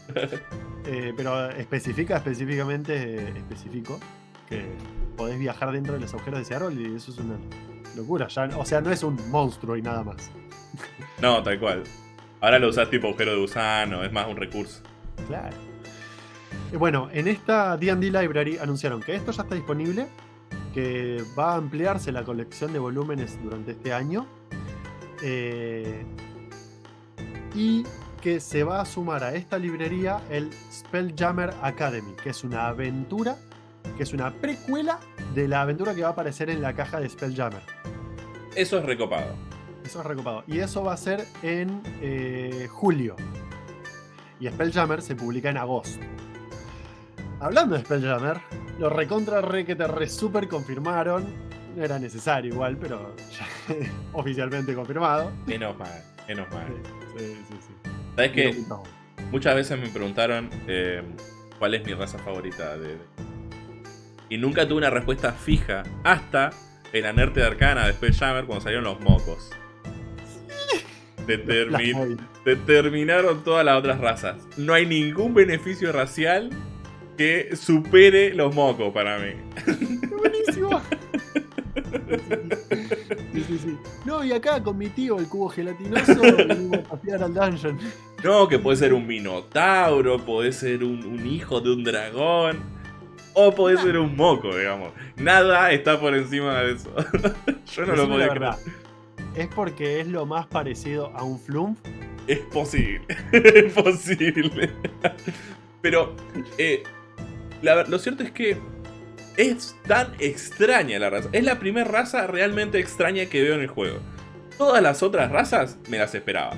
Eh, pero especifica específicamente, especifico, que podés viajar dentro de los agujeros de ese árbol y eso es una locura. Ya, o sea, no es un monstruo y nada más. (laughs) No, tal cual. Ahora lo usas tipo agujero de gusano, es más un recurso. Claro. Bueno, en esta DD Library anunciaron que esto ya está disponible, que va a ampliarse la colección de volúmenes durante este año eh, y que se va a sumar a esta librería el Spelljammer Academy, que es una aventura, que es una precuela de la aventura que va a aparecer en la caja de Spelljammer. Eso es recopado. Eso es recopado. Y eso va a ser en eh, julio. Y Spelljammer se publica en agosto. Hablando de Spelljammer, lo recontra re que te re super confirmaron. no era necesario igual, pero ya (laughs) oficialmente confirmado. Menos mal, menos mal. Sí, sí, sí. ¿Sabes qué? No. Muchas veces me preguntaron eh, cuál es mi raza favorita de, de- Y nunca tuve una respuesta fija hasta en la Nerte de Arcana de Spelljammer cuando salieron los mocos. Determin- (laughs) Plasmoid. determinaron todas las otras razas. No hay ningún beneficio racial que supere los mocos para mí. Buenísimo. Sí, sí, sí. No, y acá con mi tío, el cubo gelatinoso, (laughs) venimos a pasear al dungeon. No, que puede ser un minotauro, puede ser un, un hijo de un dragón, o puede ser un moco, digamos. Nada está por encima de eso. (laughs) Yo no lo Decime podía creer. verdad. ¿Es porque es lo más parecido a un flump? Es posible, (laughs) es posible. Pero eh, la lo cierto es que es tan extraña la raza. Es la primera raza realmente extraña que veo en el juego. Todas las otras razas me las esperaba.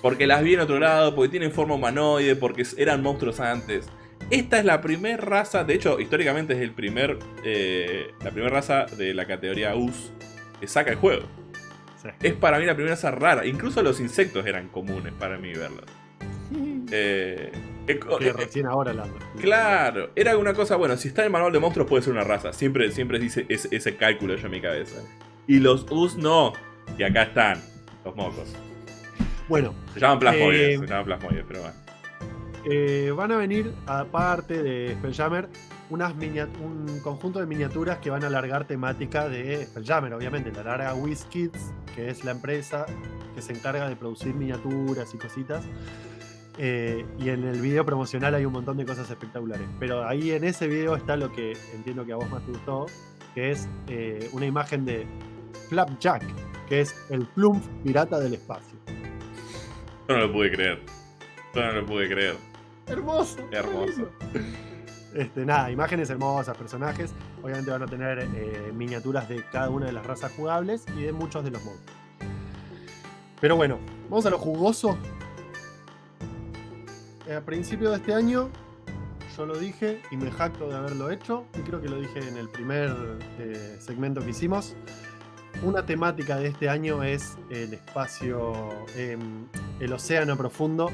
Porque las vi en otro lado, porque tienen forma humanoide, porque eran monstruos antes. Esta es la primera raza, de hecho, históricamente es el primer, eh, la primera raza de la categoría US que saca el juego. Sí. Es para mí la primera raza rara. Incluso los insectos eran comunes para mí verlos. (laughs) Eh, eh, Que eh, recién ahora la. Claro, era una cosa, bueno, si está en el manual de monstruos puede ser una raza. Siempre, siempre dice ese, ese cálculo yo en mi cabeza. Y los US no. Y acá están, los mocos. Bueno, Se llaman plasmoides, Eh, se llaman plasmoides, pero bueno. Eh, van a venir, aparte de Spelljammer, un conjunto de miniaturas que van a alargar temática de Spelljammer, obviamente. La larga WizKids, que es la empresa que se encarga de producir miniaturas y cositas. Eh, y en el video promocional hay un montón de cosas espectaculares. Pero ahí en ese video está lo que entiendo que a vos más te gustó, que es eh, una imagen de Flapjack, que es el plump pirata del espacio. No lo pude creer. No lo pude creer. Hermoso. Hermoso. Este, nada, imágenes hermosas, personajes. Obviamente van a tener eh, miniaturas de cada una de las razas jugables y de muchos de los modos. Pero bueno, vamos a lo jugoso. Eh, a principio de este año, yo lo dije y me jacto de haberlo hecho. Y creo que lo dije en el primer eh, segmento que hicimos. Una temática de este año es el espacio, em, el océano profundo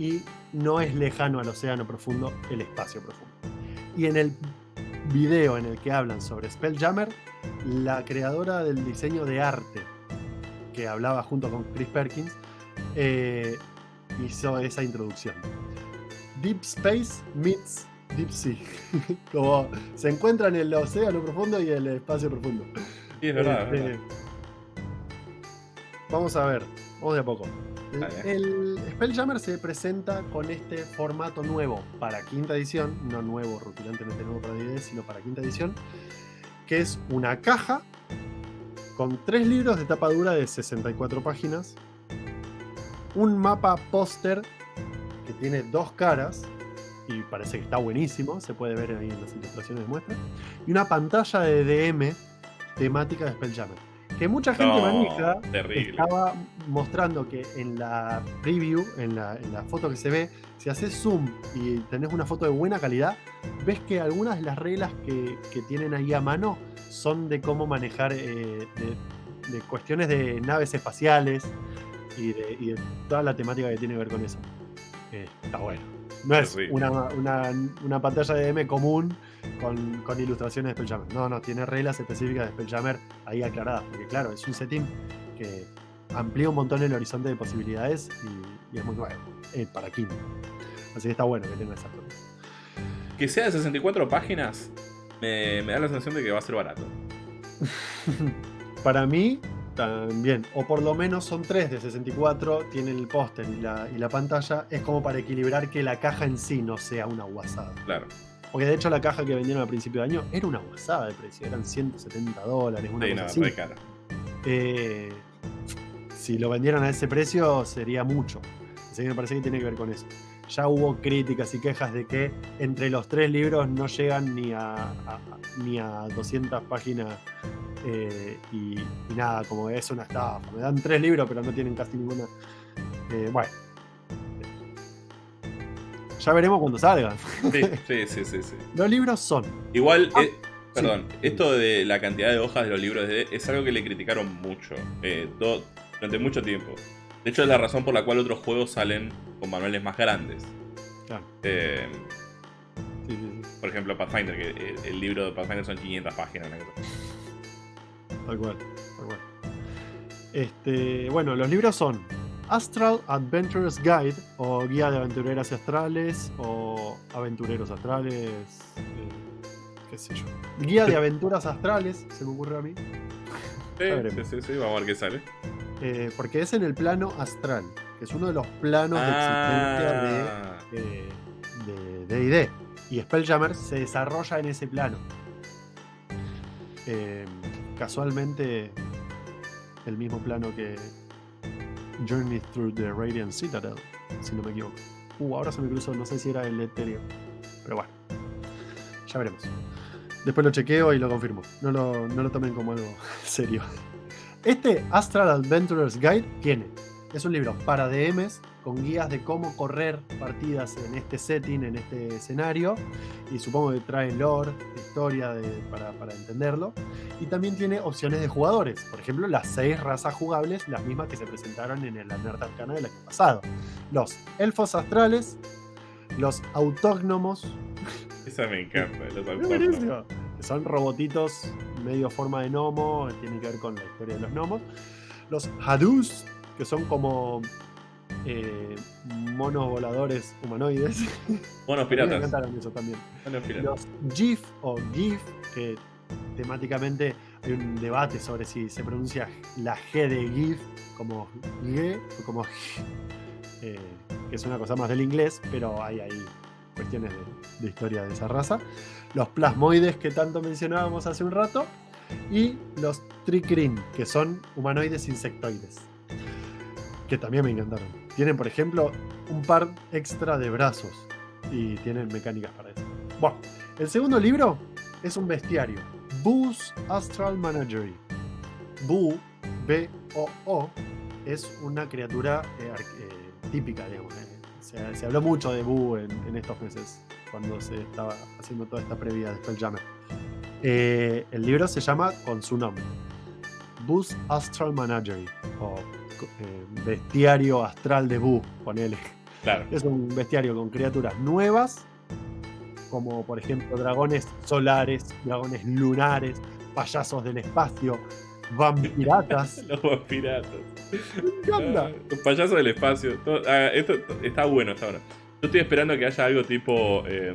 y no es lejano al océano profundo el espacio profundo. Y en el video en el que hablan sobre Spelljammer, la creadora del diseño de arte, que hablaba junto con Chris Perkins, eh, hizo esa introducción. Deep Space meets Deep Sea. (laughs) Como se encuentran el océano profundo y el espacio profundo. Sí, es verdad. es Este, verdad. Vamos a ver, vamos de a poco. El, Spelljammer se presenta con este formato nuevo para quinta edición, no nuevo, rutilantemente nuevo para 10, sino para quinta edición, que es una caja con tres libros de tapa dura de 64 páginas, un mapa póster que tiene dos caras y parece que está buenísimo, se puede ver ahí en las ilustraciones de muestra, y una pantalla de DM temática de Spelljammer, que mucha gente No, terrible. estaba mostrando que en la preview, en la, en la foto que se ve, si haces zoom y tenés una foto de buena calidad, ves que algunas de las reglas que, que tienen ahí a mano son de cómo manejar eh, de, de cuestiones de naves espaciales y de, y de toda la temática que tiene que ver con eso. Eh, está bueno. No es una, una- una pantalla de M común con, con ilustraciones de Spelljammer. No, no, tiene reglas específicas de Spelljammer ahí aclaradas. Porque claro, es un setting que amplía un montón el horizonte de posibilidades y, y es muy nuevo eh, para Kindle. Así que está bueno que tenga esas cosas. Que sea de 64 páginas, me, me da la sensación de que va a ser barato. (laughs) Para mí, también. O por lo menos son tres de 64, tienen el póster y la, y la pantalla. Es como para equilibrar que la caja en sí no sea una guasada. Claro. Porque de hecho la caja que vendieron al principio de año era una guasada de precio. Eran 170 dólares, una Sí, cosa no, así. re cara. Eh, si lo vendieran a ese precio sería mucho. Así que me parece que tiene que ver con eso. Ya hubo críticas y quejas de que entre los tres libros no llegan ni a, a- ni a 200 páginas eh, y, y nada, como es una estafa. Me dan tres libros pero no tienen casi ninguna. Eh, bueno. Ya veremos cuando salgan. Sí, (laughs) sí, sí, sí, sí. Los libros son Igual, Ah. eh, Perdón, esto de la cantidad de hojas de los libros de es algo que le criticaron mucho, eh, durante mucho tiempo. De hecho, es la razón por la cual otros juegos salen con manuales más grandes. Claro. Eh, Sí, sí, sí. por ejemplo, Pathfinder, que el, el libro de Pathfinder son 500 páginas. Tal cual, tal cual. Este, bueno, los libros son Astral Adventurers Guide o Guía de Aventureras Astrales o Aventureros Astrales, eh, qué sé yo. Guía de (laughs) Aventuras Astrales, se me ocurre a mí, Sí, veremos. sí, sí, sí, vamos a ver qué sale. eh, porque es en el plano astral, que es uno de los planos Ah, de existencia de de D&D. Y Spelljammer se desarrolla en ese plano. Eh, casualmente, el mismo plano que Journey Through the Radiant Citadel, si no me equivoco. Uh, ahora se me cruzó, no sé si era el etéreo. Pero bueno, ya veremos. Después lo chequeo y lo confirmo. No lo, no lo tomen como algo (laughs) serio. Este Astral Adventurers Guide tiene. Es un libro para DMs con guías de cómo correr partidas en este setting, en este escenario. Y supongo que trae lore, historia de- para, para entenderlo. Y también tiene opciones de jugadores. Por ejemplo, las seis razas jugables, las mismas que se presentaron en el Nerd Arcana del año pasado. Los elfos astrales, los autógnomos, esa me encanta. Los. (laughs) Que son robotitos medio forma de gnomo, tiene que ver con la historia de los gnomos. Los Hadus, que son como eh, monos voladores humanoides. (laughs) Me piratas. encantaron eso también. Piratas. Los GIF o GIF, que temáticamente hay un debate sobre si se pronuncia la G de GIF como G o como G, eh, que es una cosa más del inglés, pero hay ahí cuestiones de, de historia de esa raza. Los plasmoides que tanto mencionábamos hace un rato. Y los Tricrin, que son humanoides insectoides. Que también me encantaron. Tienen, por ejemplo, un par extra de brazos. Y tienen mecánicas para eso. Bueno, el segundo libro es un bestiario. Boo's Astral Menagerie. Boo, B-O-O, es una criatura eh, eh, típica, digamos. eh. Se, se habló mucho de Boo en, en estos meses, cuando se estaba haciendo toda esta previa de Spelljammer. Eh, el libro se llama con su nombre. Boo's Astral Menagerie, o eh, Bestiario Astral de Boo, ponele. Claro. Es un bestiario con criaturas nuevas, como por ejemplo dragones solares, dragones lunares, payasos del espacio, vampiratas. (laughs) Los piratas. ¿Qué onda? Ah, Los payasos del espacio. todo- ah, esto está bueno hasta ahora. Yo estoy esperando que haya algo tipo. eh,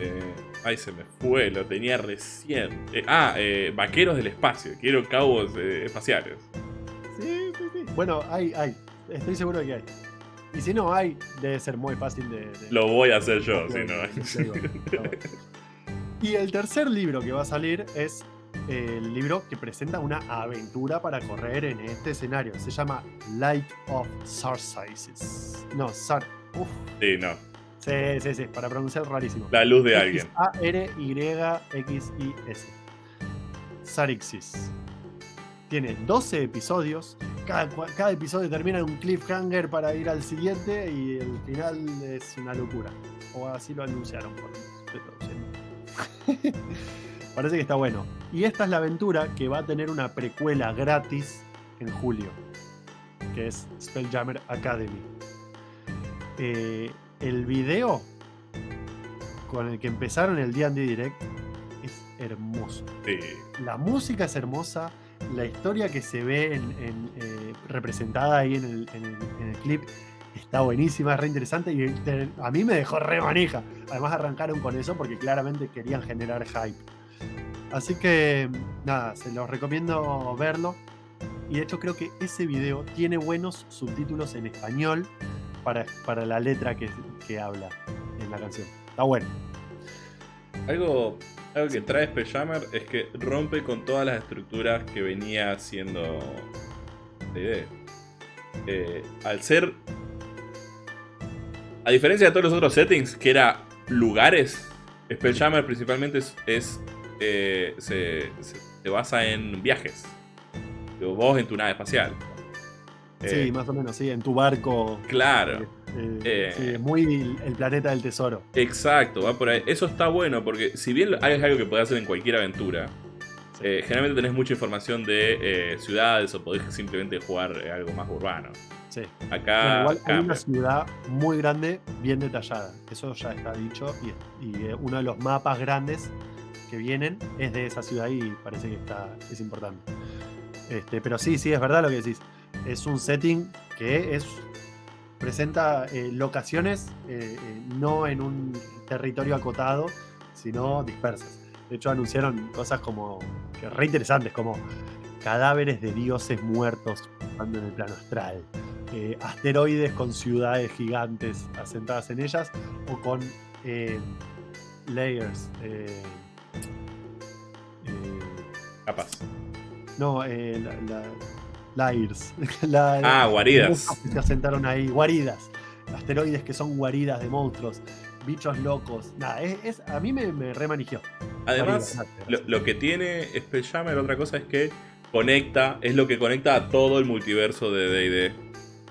eh, ay, se me fue, lo tenía recién. Eh, ah, eh, vaqueros del espacio. Quiero cabos espaciales. Bueno, hay, hay. Estoy seguro de que hay. Y si no hay, debe ser muy fácil de. de- Lo voy a hacer yo, si no. de- Y el tercer libro que va a salir es el libro que presenta una aventura para correr en este escenario. Se llama Light of Sarsices. No, Sar. Uf. Sí, no. Sí, sí, sí, para pronunciar rarísimo. La luz de alguien. A-R-Y-X-I-S. Sarixis. Tiene 12 episodios. Cada, episodio termina en un cliffhanger para ir al siguiente y el final es una locura. O así lo anunciaron por traduciendo. (laughs) Parece que está bueno. Y esta es la aventura que va a tener una precuela gratis en julio. Que es Spelljammer Academy. Eh, el video con el que empezaron el D&D Direct es hermoso. Sí. La música es hermosa, la historia que se ve en- eh, representada ahí en el, clip está buenísima, es re interesante y a mí me dejó re manija. Además arrancaron con eso porque claramente querían generar hype. Así que nada, se los recomiendo verlo. Y de hecho creo que ese video tiene buenos subtítulos en español para, para la letra que, que habla en la canción. Está bueno. Algo, algo que trae Spelljammer es que rompe con todas las estructuras que venía haciendo D&D. Eh, al ser... A diferencia de todos los otros settings, que era lugares, Spelljammer principalmente es... es, eh, se, se- se basa en viajes. Vos en tu nave espacial. Sí, Eh, más o menos, sí, en tu barco. Claro. Eh, Eh. sí, es muy el, planeta del tesoro. Exacto, va por ahí. Eso está bueno porque si bien hay algo que podés hacer en cualquier aventura, Sí. eh, generalmente tenés mucha información de eh, ciudades o podés simplemente jugar algo más urbano. Sí. Acá igual hay una ciudad muy grande, bien detallada. Eso ya está dicho. Y, y, uno de los mapas grandes que vienen es de esa ciudad y parece que está, es importante. Este, pero sí, sí, es verdad lo que decís. Es un setting que es presenta eh, locaciones eh, eh, no en un territorio acotado, sino dispersas. De hecho, anunciaron cosas como que re interesantes, como cadáveres de dioses muertos en el plano astral asteroides con ciudades gigantes asentadas en ellas o con layers. Capaz. no, eh, la, la- layers. (laughs) la- Ah, guaridas. que se asentaron ahí, guaridas. Asteroides que son guaridas de monstruos, bichos locos. Nada, es, es- a mí me, me remanigió. Además, lo, lo que tiene Spelljammer, otra cosa es que conecta, es lo que conecta a todo el multiverso de D&D.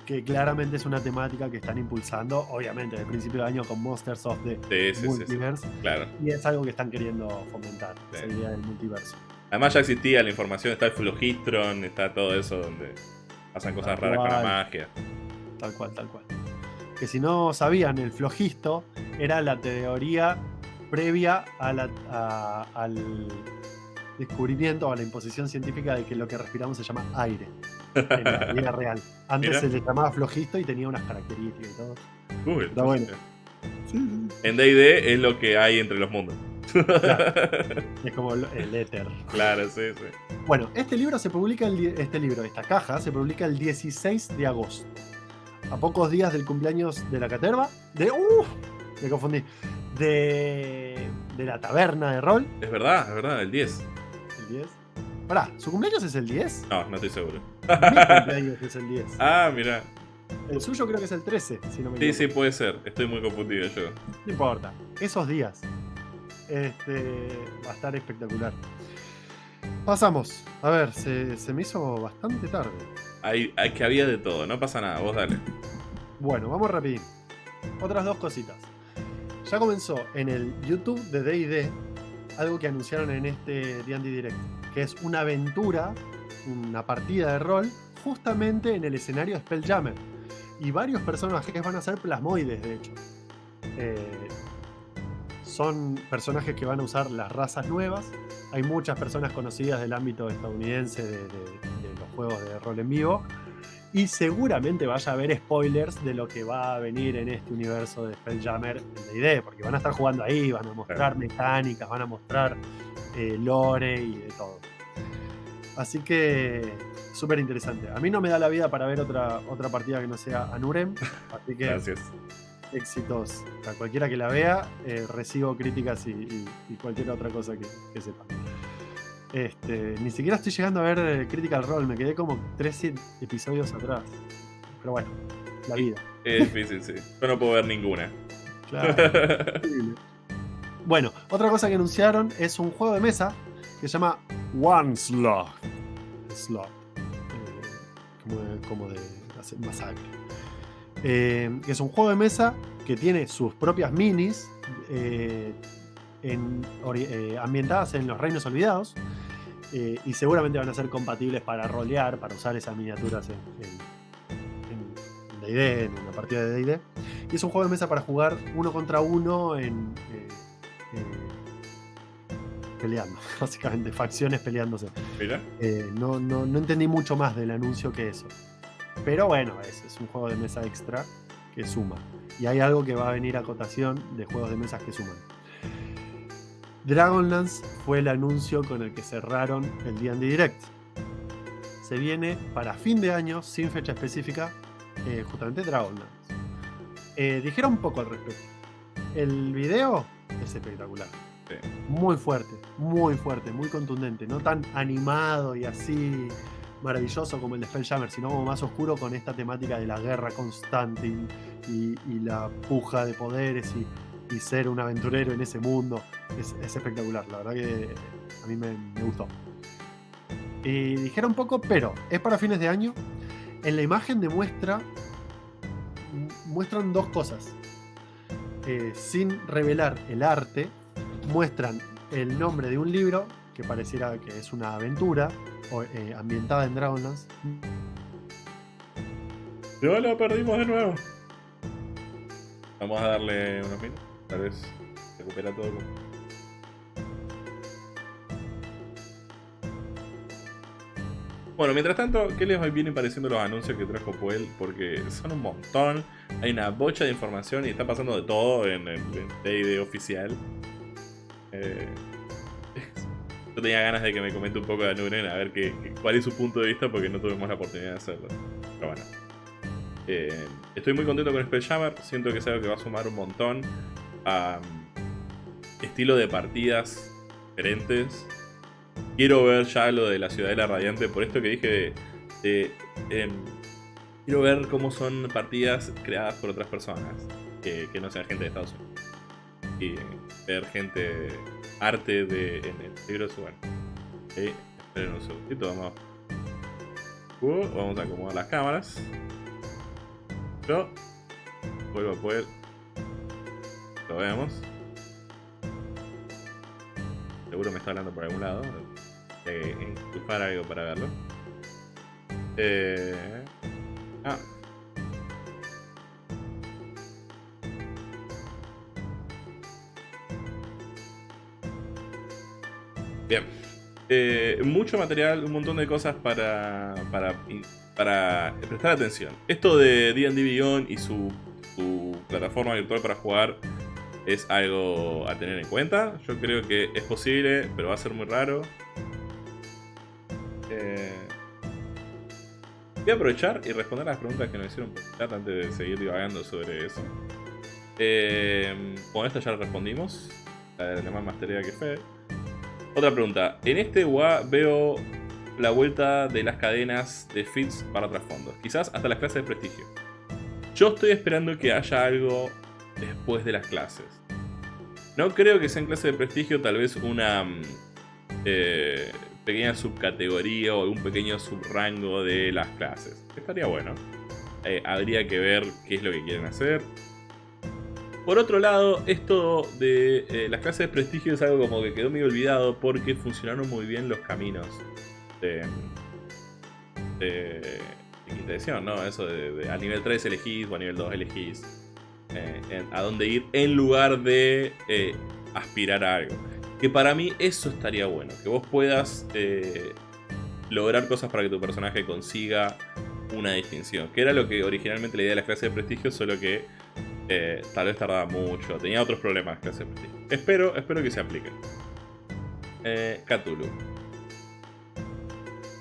que claramente es una temática que están impulsando, obviamente, desde el principio de año con Monsters of the Sí, sí, sí, sí, Multiverse. claro. Y es algo que están queriendo fomentar, esa idea del multiverso. Además ya existía la información, está el Flogistron, está todo eso donde pasan cosas Tal raras con la magia. Tal cual, tal cual. Que si no sabían, el flojisto era la teoría previa a la- a- al descubrimiento o a la imposición científica de que lo que respiramos se llama aire en la vida (laughs) real. Antes Mira. se le llamaba flojisto y tenía unas características y todo. Uy, Está bueno. En D&D es lo que hay entre los mundos. (laughs) Es como el éter. claro, sí, sí. Bueno, este libro se publica, el, este libro, esta caja, se publica el 16 de agosto. A pocos días del cumpleaños de la caterva. De. ¡Uh! Me confundí. De. De la taberna de rol. Es verdad, es verdad, el 10. El 10. Pará, ¿su cumpleaños es el 10? No, no estoy seguro. Mi cumpleaños (laughs) es el 10. Ah, mira. El suyo creo que es el 13, si no me Sí, equivoco. sí, puede ser. Estoy muy confundido yo. No importa. Esos días. Este. Va a estar espectacular. Pasamos. A ver, se, se me hizo bastante tarde. Hay, hay que había de todo, no pasa nada, vos dale. Bueno, vamos rapidín. Otras dos cositas. Ya comenzó en el YouTube de D&D algo que anunciaron en este D&D Direct, que es una aventura, una partida de rol, justamente en el escenario Spelljammer. Y varios personajes van a ser plasmoides, de hecho. Eh, son personajes que van a usar las razas nuevas. Hay muchas personas conocidas del ámbito estadounidense de, de- de los juegos de rol en vivo. Y seguramente vaya a haber spoilers de lo que va a venir en este universo de Spelljammer en D&D, porque van a estar jugando ahí, van a mostrar mecánicas, van a mostrar eh, lore y de todo. Así que súper interesante. A mí no me da la vida para ver otra, otra partida que no sea Anurem, así que (laughs) Gracias. Éxitos a cualquiera que la vea. eh, recibo críticas y, y- y cualquier otra cosa que, que sepa. Este, ni siquiera estoy llegando a ver eh, Critical Role, me quedé como 13 episodios atrás. Pero bueno, la vida. Es difícil, sí. Yo no puedo ver ninguna. Claro. Bueno, otra cosa que anunciaron es un juego de mesa que se llama One Slot. Slot. Eh, como, de, como de hacer masacre. Eh, que es un juego de mesa que tiene sus propias minis eh, en- eh, ambientadas en los reinos olvidados. eh, y seguramente van a ser compatibles para rolear, para usar esas miniaturas en, en, en D&D, en una partida de D&D. Y es un juego de mesa para jugar uno contra uno en. eh, eh, peleando, (laughs) básicamente, facciones peleándose. Mira. Eh, no, no, no entendí mucho más del anuncio que eso. Pero bueno, es, es un juego de mesa extra que suma. Y hay algo que va a venir a cotación de juegos de mesas que suman. Dragonlance fue el anuncio con el que cerraron el D&D Direct. Se viene para fin de año, sin fecha específica, eh, justamente Dragonlance. Eh, dijeron un poco al respecto. El video es espectacular. Sí. Muy fuerte, muy fuerte, muy contundente. No tan animado y así maravilloso como el de Spelljammer, sino como más oscuro con esta temática de la guerra constante y, la puja de poderes y, ser un aventurero en ese mundo. Es, es espectacular, la verdad que a mí me, gustó. Y dijeron poco, pero es para fines de año En la imagen demuestra. Muestran dos cosas. Eh, sin revelar el arte, muestran el nombre de un libro que pareciera que es una aventura eh, ambientada en Dragonlance. No lo perdimos de nuevo. Vamos a darle unos minutos. Tal vez recupera todo. Bueno, mientras tanto, ¿qué les vienen pareciendo los anuncios que trajo Puel? Porque son un montón, hay una bocha de información y está pasando de todo en el D&D oficial. Eh, yo tenía ganas de que me comente un poco de Nuren a ver qué, cuál es su punto de vista porque no tuvimos la oportunidad de hacerlo. Pero bueno. Eh, estoy muy contento con Spelljammer, siento que es algo que va a sumar un montón a um, estilo de partidas diferentes. Quiero ver ya lo de la Ciudadela Radiante, por esto que dije de, em, quiero ver cómo son partidas creadas por otras personas, que, no sean gente de Estados Unidos. Y ver gente, arte de, en el libro, bueno. esperen un segundito, vamos. Uh, vamos a acomodar las cámaras. Yo vuelvo a poder. Lo vemos. Seguro me está hablando por algún lado. Hay que enchufar algo para verlo. Eh... Ah. Bien. Eh, mucho material, un montón de cosas para, para prestar atención. Esto de D&D Beyond y su, plataforma virtual para jugar es algo a tener en cuenta. Yo creo que es posible, pero va a ser muy raro. Eh, voy a aprovechar y responder las preguntas que nos hicieron por chat antes de seguir divagando sobre eso. Eh, con esto ya respondimos. La de más mastería que fe. Otra pregunta. En este UA veo la vuelta de las cadenas de feeds para trasfondos. Quizás hasta las clases de prestigio. Yo estoy esperando que haya algo después de las clases. No creo que sea en clase de prestigio, tal vez una mm, eh, pequeña subcategoría o un pequeño subrango de las clases. Estaría bueno. Eh, habría que ver qué es lo que quieren hacer. Por otro lado, esto de eh, las clases de prestigio es algo como que quedó medio olvidado porque funcionaron muy bien los caminos de, de, quinta edición, ¿no? Eso de, a nivel 3 elegís o a nivel 2 elegís eh, a dónde ir en lugar de eh, aspirar a algo. Que para mí eso estaría bueno, que vos puedas eh, lograr cosas para que tu personaje consiga una distinción. Que era lo que originalmente la idea de la clase de prestigio, solo que tal vez tardaba mucho, tenía otros problemas de prestigio. Espero, espero que se apliquen. Cthulhu.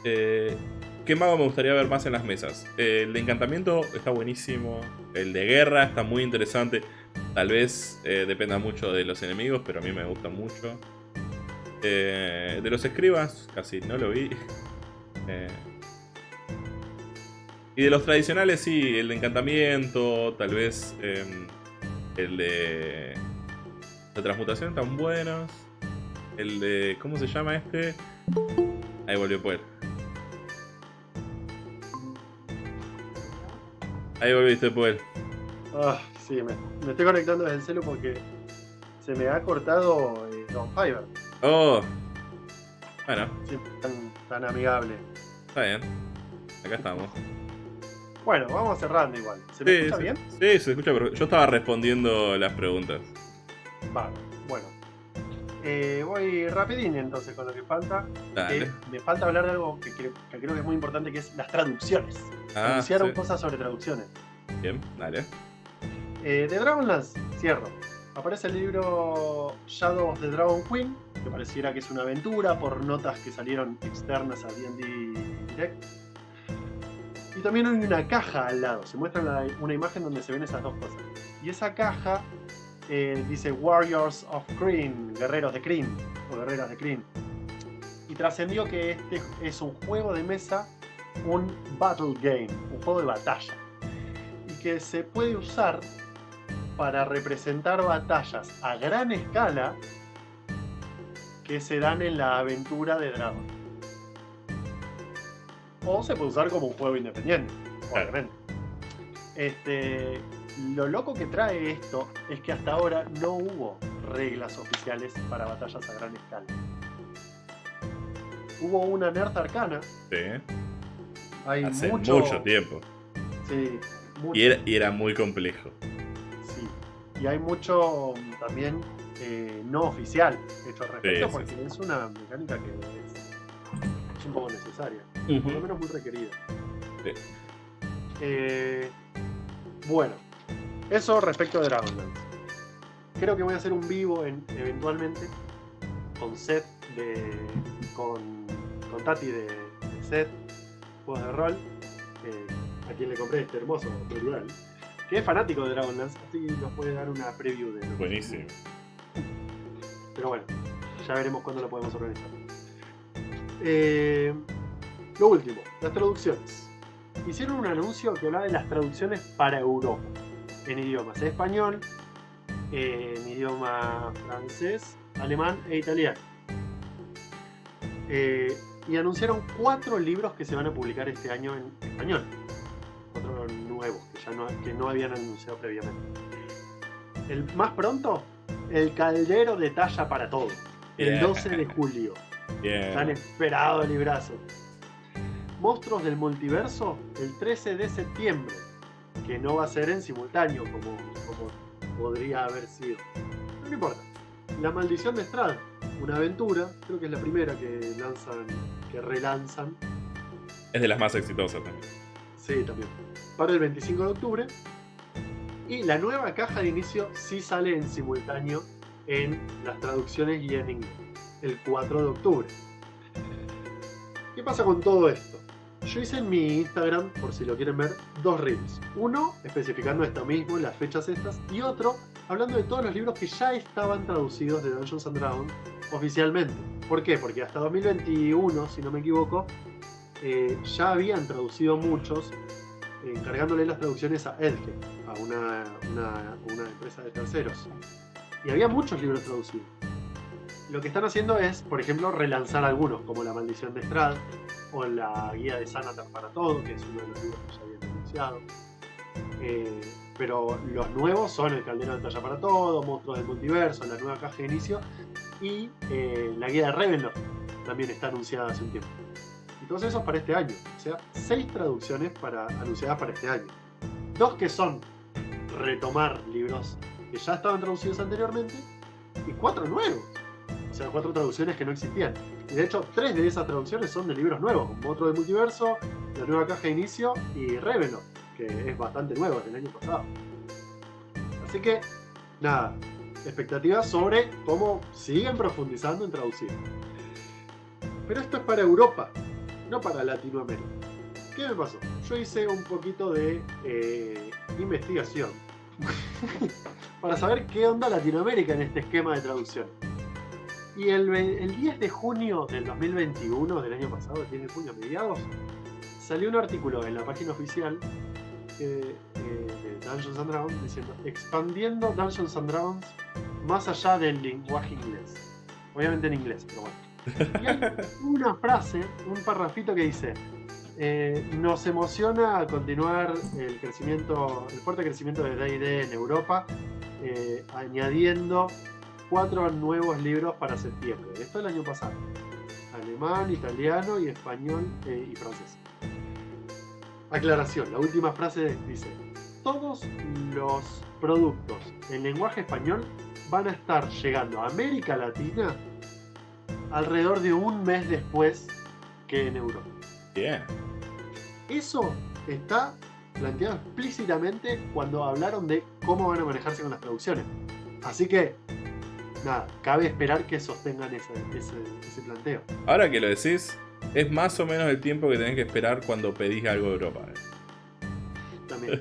Eh, ¿Qué mago me gustaría ver más en las mesas? Eh, el de encantamiento está buenísimo. El de guerra está muy interesante. Tal vez eh, dependa mucho de los enemigos, pero a mí me gusta mucho. de los escribas, casi no lo vi. (laughs) y de los tradicionales, sí, el de encantamiento, tal vez em, el de... La transmutación están buenos. El de... ¿Cómo se llama este? Ahí volvió a poder. Ahí volviste, pues. Ah, sí, me, estoy conectando desde el celu porque se me ha cortado eh, Don Fiverr. Oh. Bueno. Tan, amigable. Está bien. Acá estamos. Bueno, vamos cerrando igual. ¿Se me escucha bien? Sí, se escucha, pero yo estaba respondiendo las preguntas. Vale, bueno. Eh, voy rapidín entonces con lo que falta. Eh, me falta hablar de algo que, creo que es muy importante, que es las traducciones. Ah, Anunciaron cosas sobre traducciones. Bien, dale. Eh, de Dragonlance, cierro. Aparece el libro Shadow of the Dragon Queen, que pareciera que es una aventura por notas que salieron externas a D&D Direct. Y también hay una caja al lado, se muestra una imagen donde se ven esas dos cosas. Y esa caja eh, dice Warriors of Kryn, guerreros de Kryn, o guerreras de Kryn. Y trascendió que este es un juego de mesa un battle game, un juego de batalla. Y que se puede usar para representar batallas a gran escala que se dan en la aventura de Dragon. O se puede usar como un juego independiente. obviamente. Este, lo loco que trae esto es que hasta ahora no hubo reglas oficiales para batallas a gran escala. Hubo una Nerd Arcana. Sí. Hay Hace mucho, mucho, tiempo. Sí, mucho. Y era, y era muy complejo. Sí. Y hay mucho también eh, no oficial hecho al respecto Sí, sí, porque es una mecánica que Por lo menos muy requerida. Sí. Eh, bueno, eso respecto de Dragonlance. Creo que voy a hacer un vivo en- eventualmente con Seth de. con, con Tati de, de Seth, juegos de rol, eh, a quien le compré este hermoso plural, que es fanático de Dragonlance, así nos puede dar una preview de lo que- Buenísimo. Pero bueno, ya veremos cuándo lo podemos organizar. Eh, lo último, las traducciones. Hicieron un anuncio que hablaba de las traducciones para Europa, en idiomas español, en idioma francés, alemán e italiano. Eh, y anunciaron cuatro libros que se van a publicar este año en español. Cuatro nuevos que, ya no, que no habían anunciado previamente. El más pronto, El Caldero de Talla para Todo. El Bien. 12 de julio. Tan Bien. esperado librazo. Monstruos del Multiverso, el 13 de septiembre. Que no va a ser en simultáneo como, como podría haber sido. Pero no importa. La Maldición de Strad, una aventura. Creo que es la primera que lanzan, que relanzan. Es de las más exitosas también. Sí, también. Para el 25 de octubre. Y la nueva caja de inicio sí sale en simultáneo en las traducciones y en inglés. El 4 de octubre. ¿Qué pasa con todo esto? Yo hice en mi Instagram, por si lo quieren ver, dos reels. Uno especificando esto mismo, las fechas estas, y otro hablando de todos los libros que ya estaban traducidos de Dungeons and Dragons oficialmente. ¿Por qué? Porque hasta 2021, si no me equivoco, eh, ya habían traducido muchos, eh, encargándole las traducciones a Edge, a una, una- una empresa de terceros. Y había muchos libros traducidos. Lo que están haciendo es, por ejemplo, relanzar algunos, como La Maldición de Strad, o la Guía de Sanatar para Todo, que es uno de los libros que ya habían anunciado. Eh, pero los nuevos son El Caldero de Talla para Todo, Monstruos del Multiverso, la nueva caja de inicio, y eh, la Guía de Ravenloft también está anunciada hace un tiempo. Y todos esos para este año. O sea, seis traducciones para, anunciadas para este año. Dos que son retomar libros que ya estaban traducidos anteriormente y cuatro nuevos. O sea, cuatro traducciones que no existían. Y de hecho, tres de esas traducciones son de libros nuevos, como otro del multiverso, la nueva caja de inicio y Revenant, que es bastante nuevo, del año pasado. Así que, nada, expectativas sobre cómo siguen profundizando en traducir. Pero esto es para Europa, no para Latinoamérica. ¿Qué me pasó? Yo hice un poquito de eh, investigación (laughs) para saber qué onda Latinoamérica en este esquema de traducción. Y el, el 10 de junio del 2021, del año pasado, el 10 de junio, mediados, salió un artículo en la página oficial eh, eh, de Dungeons and Dragons diciendo expandiendo Dungeons and Dragons más allá del lenguaje inglés. Obviamente en inglés, pero bueno. Y hay una frase, un parrafito que dice eh, nos emociona continuar el crecimiento, el fuerte crecimiento de D&D en Europa, añadiendo cuatro nuevos libros para septiembre. Esto el año pasado. Alemán, italiano y español eh, y francés. Aclaración, la última frase dice, todos los productos en lenguaje español van a estar llegando a América Latina alrededor de un mes después que en Europa. Bien. Eso está planteado explícitamente cuando hablaron de cómo van a manejarse con las traducciones. Así que, nada, cabe esperar que sostengan ese, ese, ese planteo. Ahora que lo decís, es más o menos el tiempo que tenés que esperar cuando pedís algo de Europa. ¿eh? También.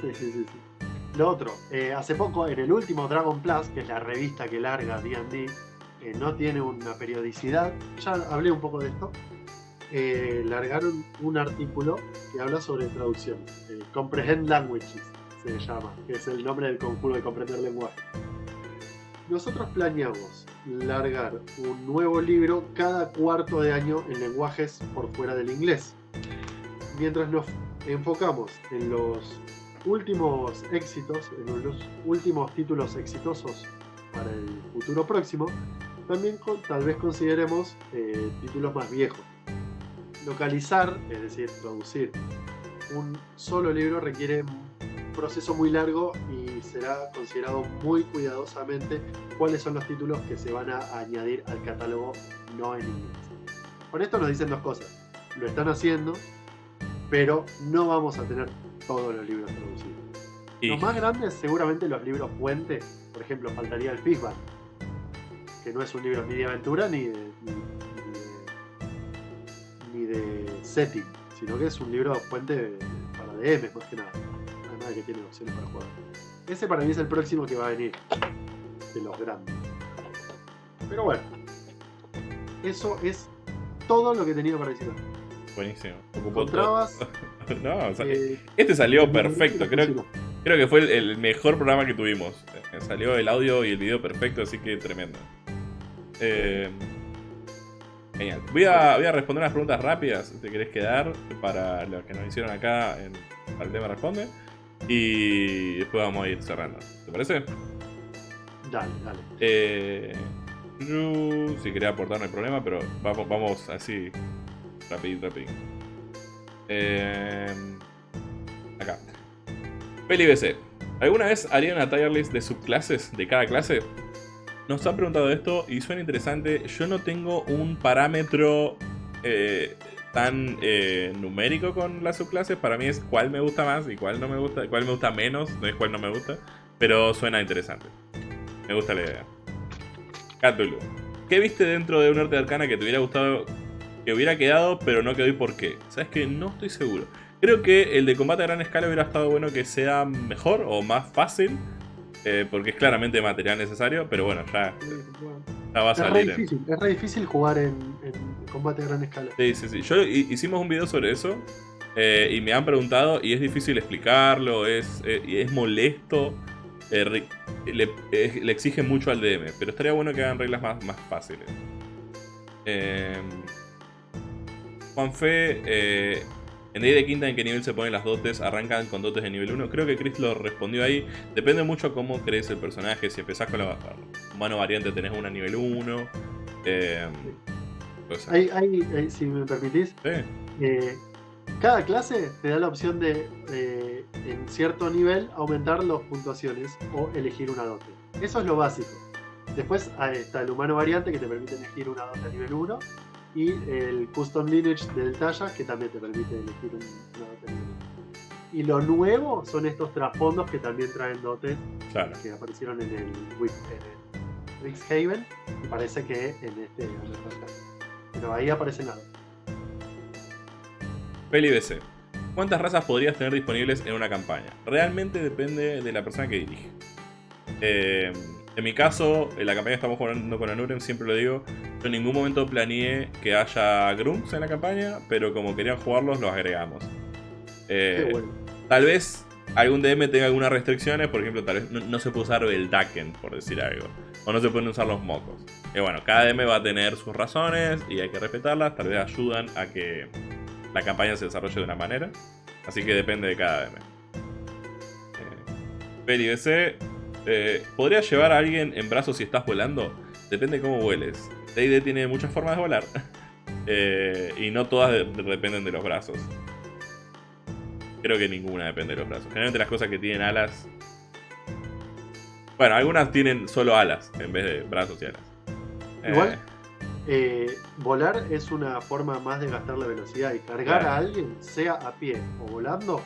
sí, sí, sí, sí. Lo otro, eh, hace poco en el último Dragon Plus, que es la revista que larga D&D, eh, no tiene una periodicidad, ya hablé un poco de esto, eh, largaron un artículo que habla sobre traducción. eh, Comprehend Languages se llama, que es el nombre del conjuro de comprender lenguaje. Nosotros planeamos largar un nuevo libro cada cuarto de año en lenguajes por fuera del inglés. Mientras nos enfocamos en los últimos éxitos, en los últimos títulos exitosos para el futuro próximo, también tal vez consideremos eh, títulos más viejos. Localizar, es decir, traducir un solo libro requiere proceso muy largo y será considerado muy cuidadosamente cuáles son los títulos que se van a añadir al catálogo no en inglés. Con esto nos dicen dos cosas. Lo están haciendo, pero no vamos a tener todos los libros traducidos. Los más grandes, seguramente los libros puente, por ejemplo, faltaría el Fishban, que no es un libro ni de aventura ni de, ni, de, setting, sino que es un libro puente para DM más que nada. Que tiene opciones para jugar. Ese para mí es el próximo que va a venir de los grandes. Pero bueno, eso es todo lo que tenía para decir. Buenísimo. ¿Encontrabas? (laughs) no, eh, este salió perfecto. Creo, creo que fue el, mejor programa que tuvimos. Eh, salió el audio y el video perfecto, así que tremendo. Eh, genial. Voy a, voy a responder unas preguntas rápidas, si te querés quedar, para los que nos hicieron acá en, para el tema Responde. Y después vamos a ir cerrando. ¿Te parece? Dale, dale. Eh, si quería aportar no hay problema, pero vamos, vamos así Rapid, rapid. Eh, acá. Peli BC. ¿Alguna vez harían una tier list de subclases de cada clase? Nos han preguntado esto y suena interesante. Yo no tengo un parámetro eh, tan eh, numérico con las subclases. Para mí es cuál me gusta más y cuál no me gusta, cuál me gusta menos, no es cuál no me gusta. Pero suena interesante. Me gusta la idea. Cthulhu. ¿Qué viste dentro de un arte de arcana que te hubiera gustado que hubiera quedado, pero no quedó y por qué. ¿Sabes que No estoy seguro. Creo que el de combate a gran escala hubiera estado bueno que sea mejor o más fácil. Eh, porque es claramente material necesario, pero bueno, ya, va a salir. Es re, difícil, es re difícil jugar en, combate a gran escala. Sí, sí, sí. Yo hicimos un video sobre eso eh, y me han preguntado y es difícil explicarlo, es, eh, es molesto. Le, le, exige mucho al DM, pero estaría bueno que hagan reglas más, más fáciles. Eh, Juanfe, eh, en Day de Quinta, ¿en qué nivel se ponen las dotes? ¿Arrancan con dotes de nivel 1? Creo que Chris lo respondió ahí. Depende mucho cómo crees el personaje. Si empezás con la mano variante, tenés una nivel 1. Eh, si me permitís, eh, cada clase te da la opción de, en cierto nivel, aumentar las puntuaciones o elegir una dote. Eso es lo básico. Después está el humano variante que te permite elegir una dote a nivel 1 y el Custom Lineage del Talla, que también te permite elegir un, una Y lo nuevo son estos trasfondos que también traen dotes que aparecieron en el, Rixhaven y parece que en este Pero ahí aparece nada. Peli BC. ¿Cuántas razas podrías tener disponibles en una campaña? Realmente depende de la persona que dirige. Eh, en mi caso, en la campaña que estamos jugando con Anuren, siempre lo digo, yo en ningún momento planeé que haya Grunts en la campaña, pero como querían jugarlos, los agregamos. Eh, tal vez algún DM tenga algunas restricciones, por ejemplo, tal vez no, se puede usar el Daken, por decir algo. O no se pueden usar los mocos. Y bueno, cada DM va a tener sus razones y hay que respetarlas, tal vez ayudan a que la campaña se desarrolle de una manera. Así que depende de cada DM. Eh, eh, ¿Podrías llevar a alguien en brazos si estás volando? Depende de cómo vueles. D&D tiene muchas formas de volar. (laughs) Eh, y no todas dependen de los brazos. Creo que ninguna depende de los brazos. Generalmente las cosas que tienen alas... Bueno, algunas tienen solo alas en vez de brazos y alas. Igual, eh, volar es una forma más de gastar la velocidad y cargar a alguien, sea a pie o volando,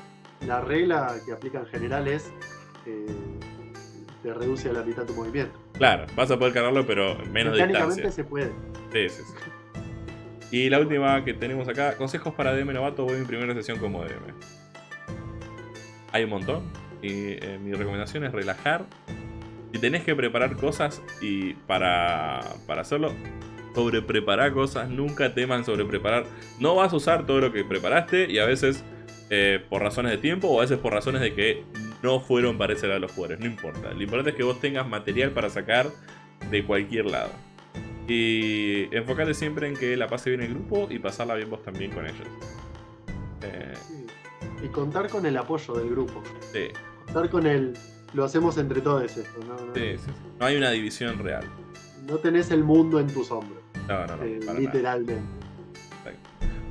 la regla que aplica en general es te reduce a la mitad tu movimiento. Claro, vas a poder cargarlo, pero menos distancia. se puede. Sí, sí, sí. Y la última que tenemos acá, consejos para DM novato, voy a mi primera sesión como DM. Hay un montón. Y eh, mi recomendación es relajar. Si tenés que preparar cosas y para, para hacerlo, sobre preparar cosas, nunca teman sobre preparar. No vas a usar todo lo que preparaste y a veces eh, por razones de tiempo o a veces por razones de que no fueron para ese lado los jugadores, no importa. Lo importante es que vos tengas material para sacar de cualquier lado. Y enfocate siempre en que la pase bien el grupo y pasarla bien vos también con ellos. Eh, y contar con el apoyo del grupo. Sí, Contar con el. Lo hacemos entre todos esto. No, no, sí, sí, sí. No hay una división real. no tenés el mundo en tus hombros. No, no, no. eh, literalmente.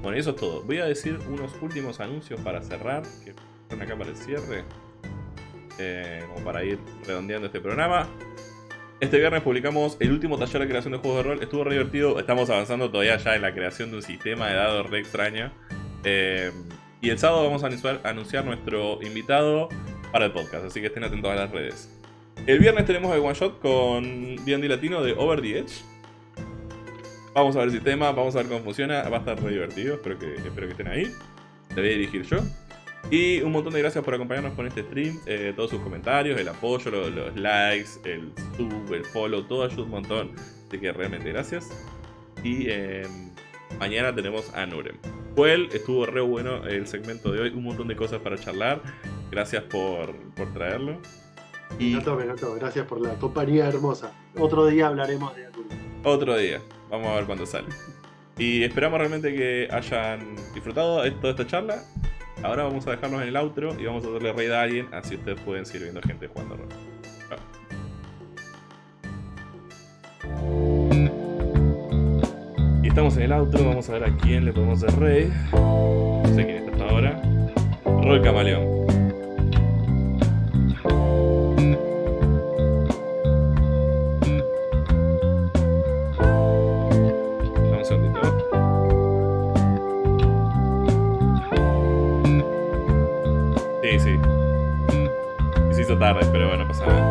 Bueno, y eso es todo. Voy a decir unos últimos anuncios para cerrar, que están acá para el cierre, eh, como para ir redondeando este programa. Este viernes publicamos el último taller de creación de juegos de rol. Estuvo re divertido. Estamos avanzando todavía ya en la creación de un sistema de dados re extraño. Eh, y el sábado vamos a anunciar, nuestro invitado para el podcast, así que estén atentos a las redes. El viernes tenemos el one shot con D&D Latino de Over the Edge. Vamos a ver el sistema, vamos a ver cómo funciona. Va a estar re divertido, espero que, espero que estén ahí. Te voy a dirigir yo. Y un montón de gracias por acompañarnos con este stream. eh, todos sus comentarios, el apoyo, lo- los, likes, el sub, el follow, todo ayuda un montón. Así que realmente gracias. Y eh, mañana tenemos a Nurem. Fue él, estuvo re bueno el segmento de hoy. Un montón de cosas para charlar. Gracias por, por traerlo. Y me encantó. Gracias por la compañía hermosa. Otro día hablaremos de Atul. otro día. Vamos a ver cuándo sale. Y esperamos realmente que hayan disfrutado de toda esta charla. Ahora vamos a dejarnos en el outro y vamos a darle raid a alguien, así ustedes pueden seguir viendo gente jugando rol. Y estamos en el outro, vamos a ver a quién le podemos hacer raid. No sé quién está hasta ahora. Rol Camaleón. Tarde, pero bueno, pasa nada.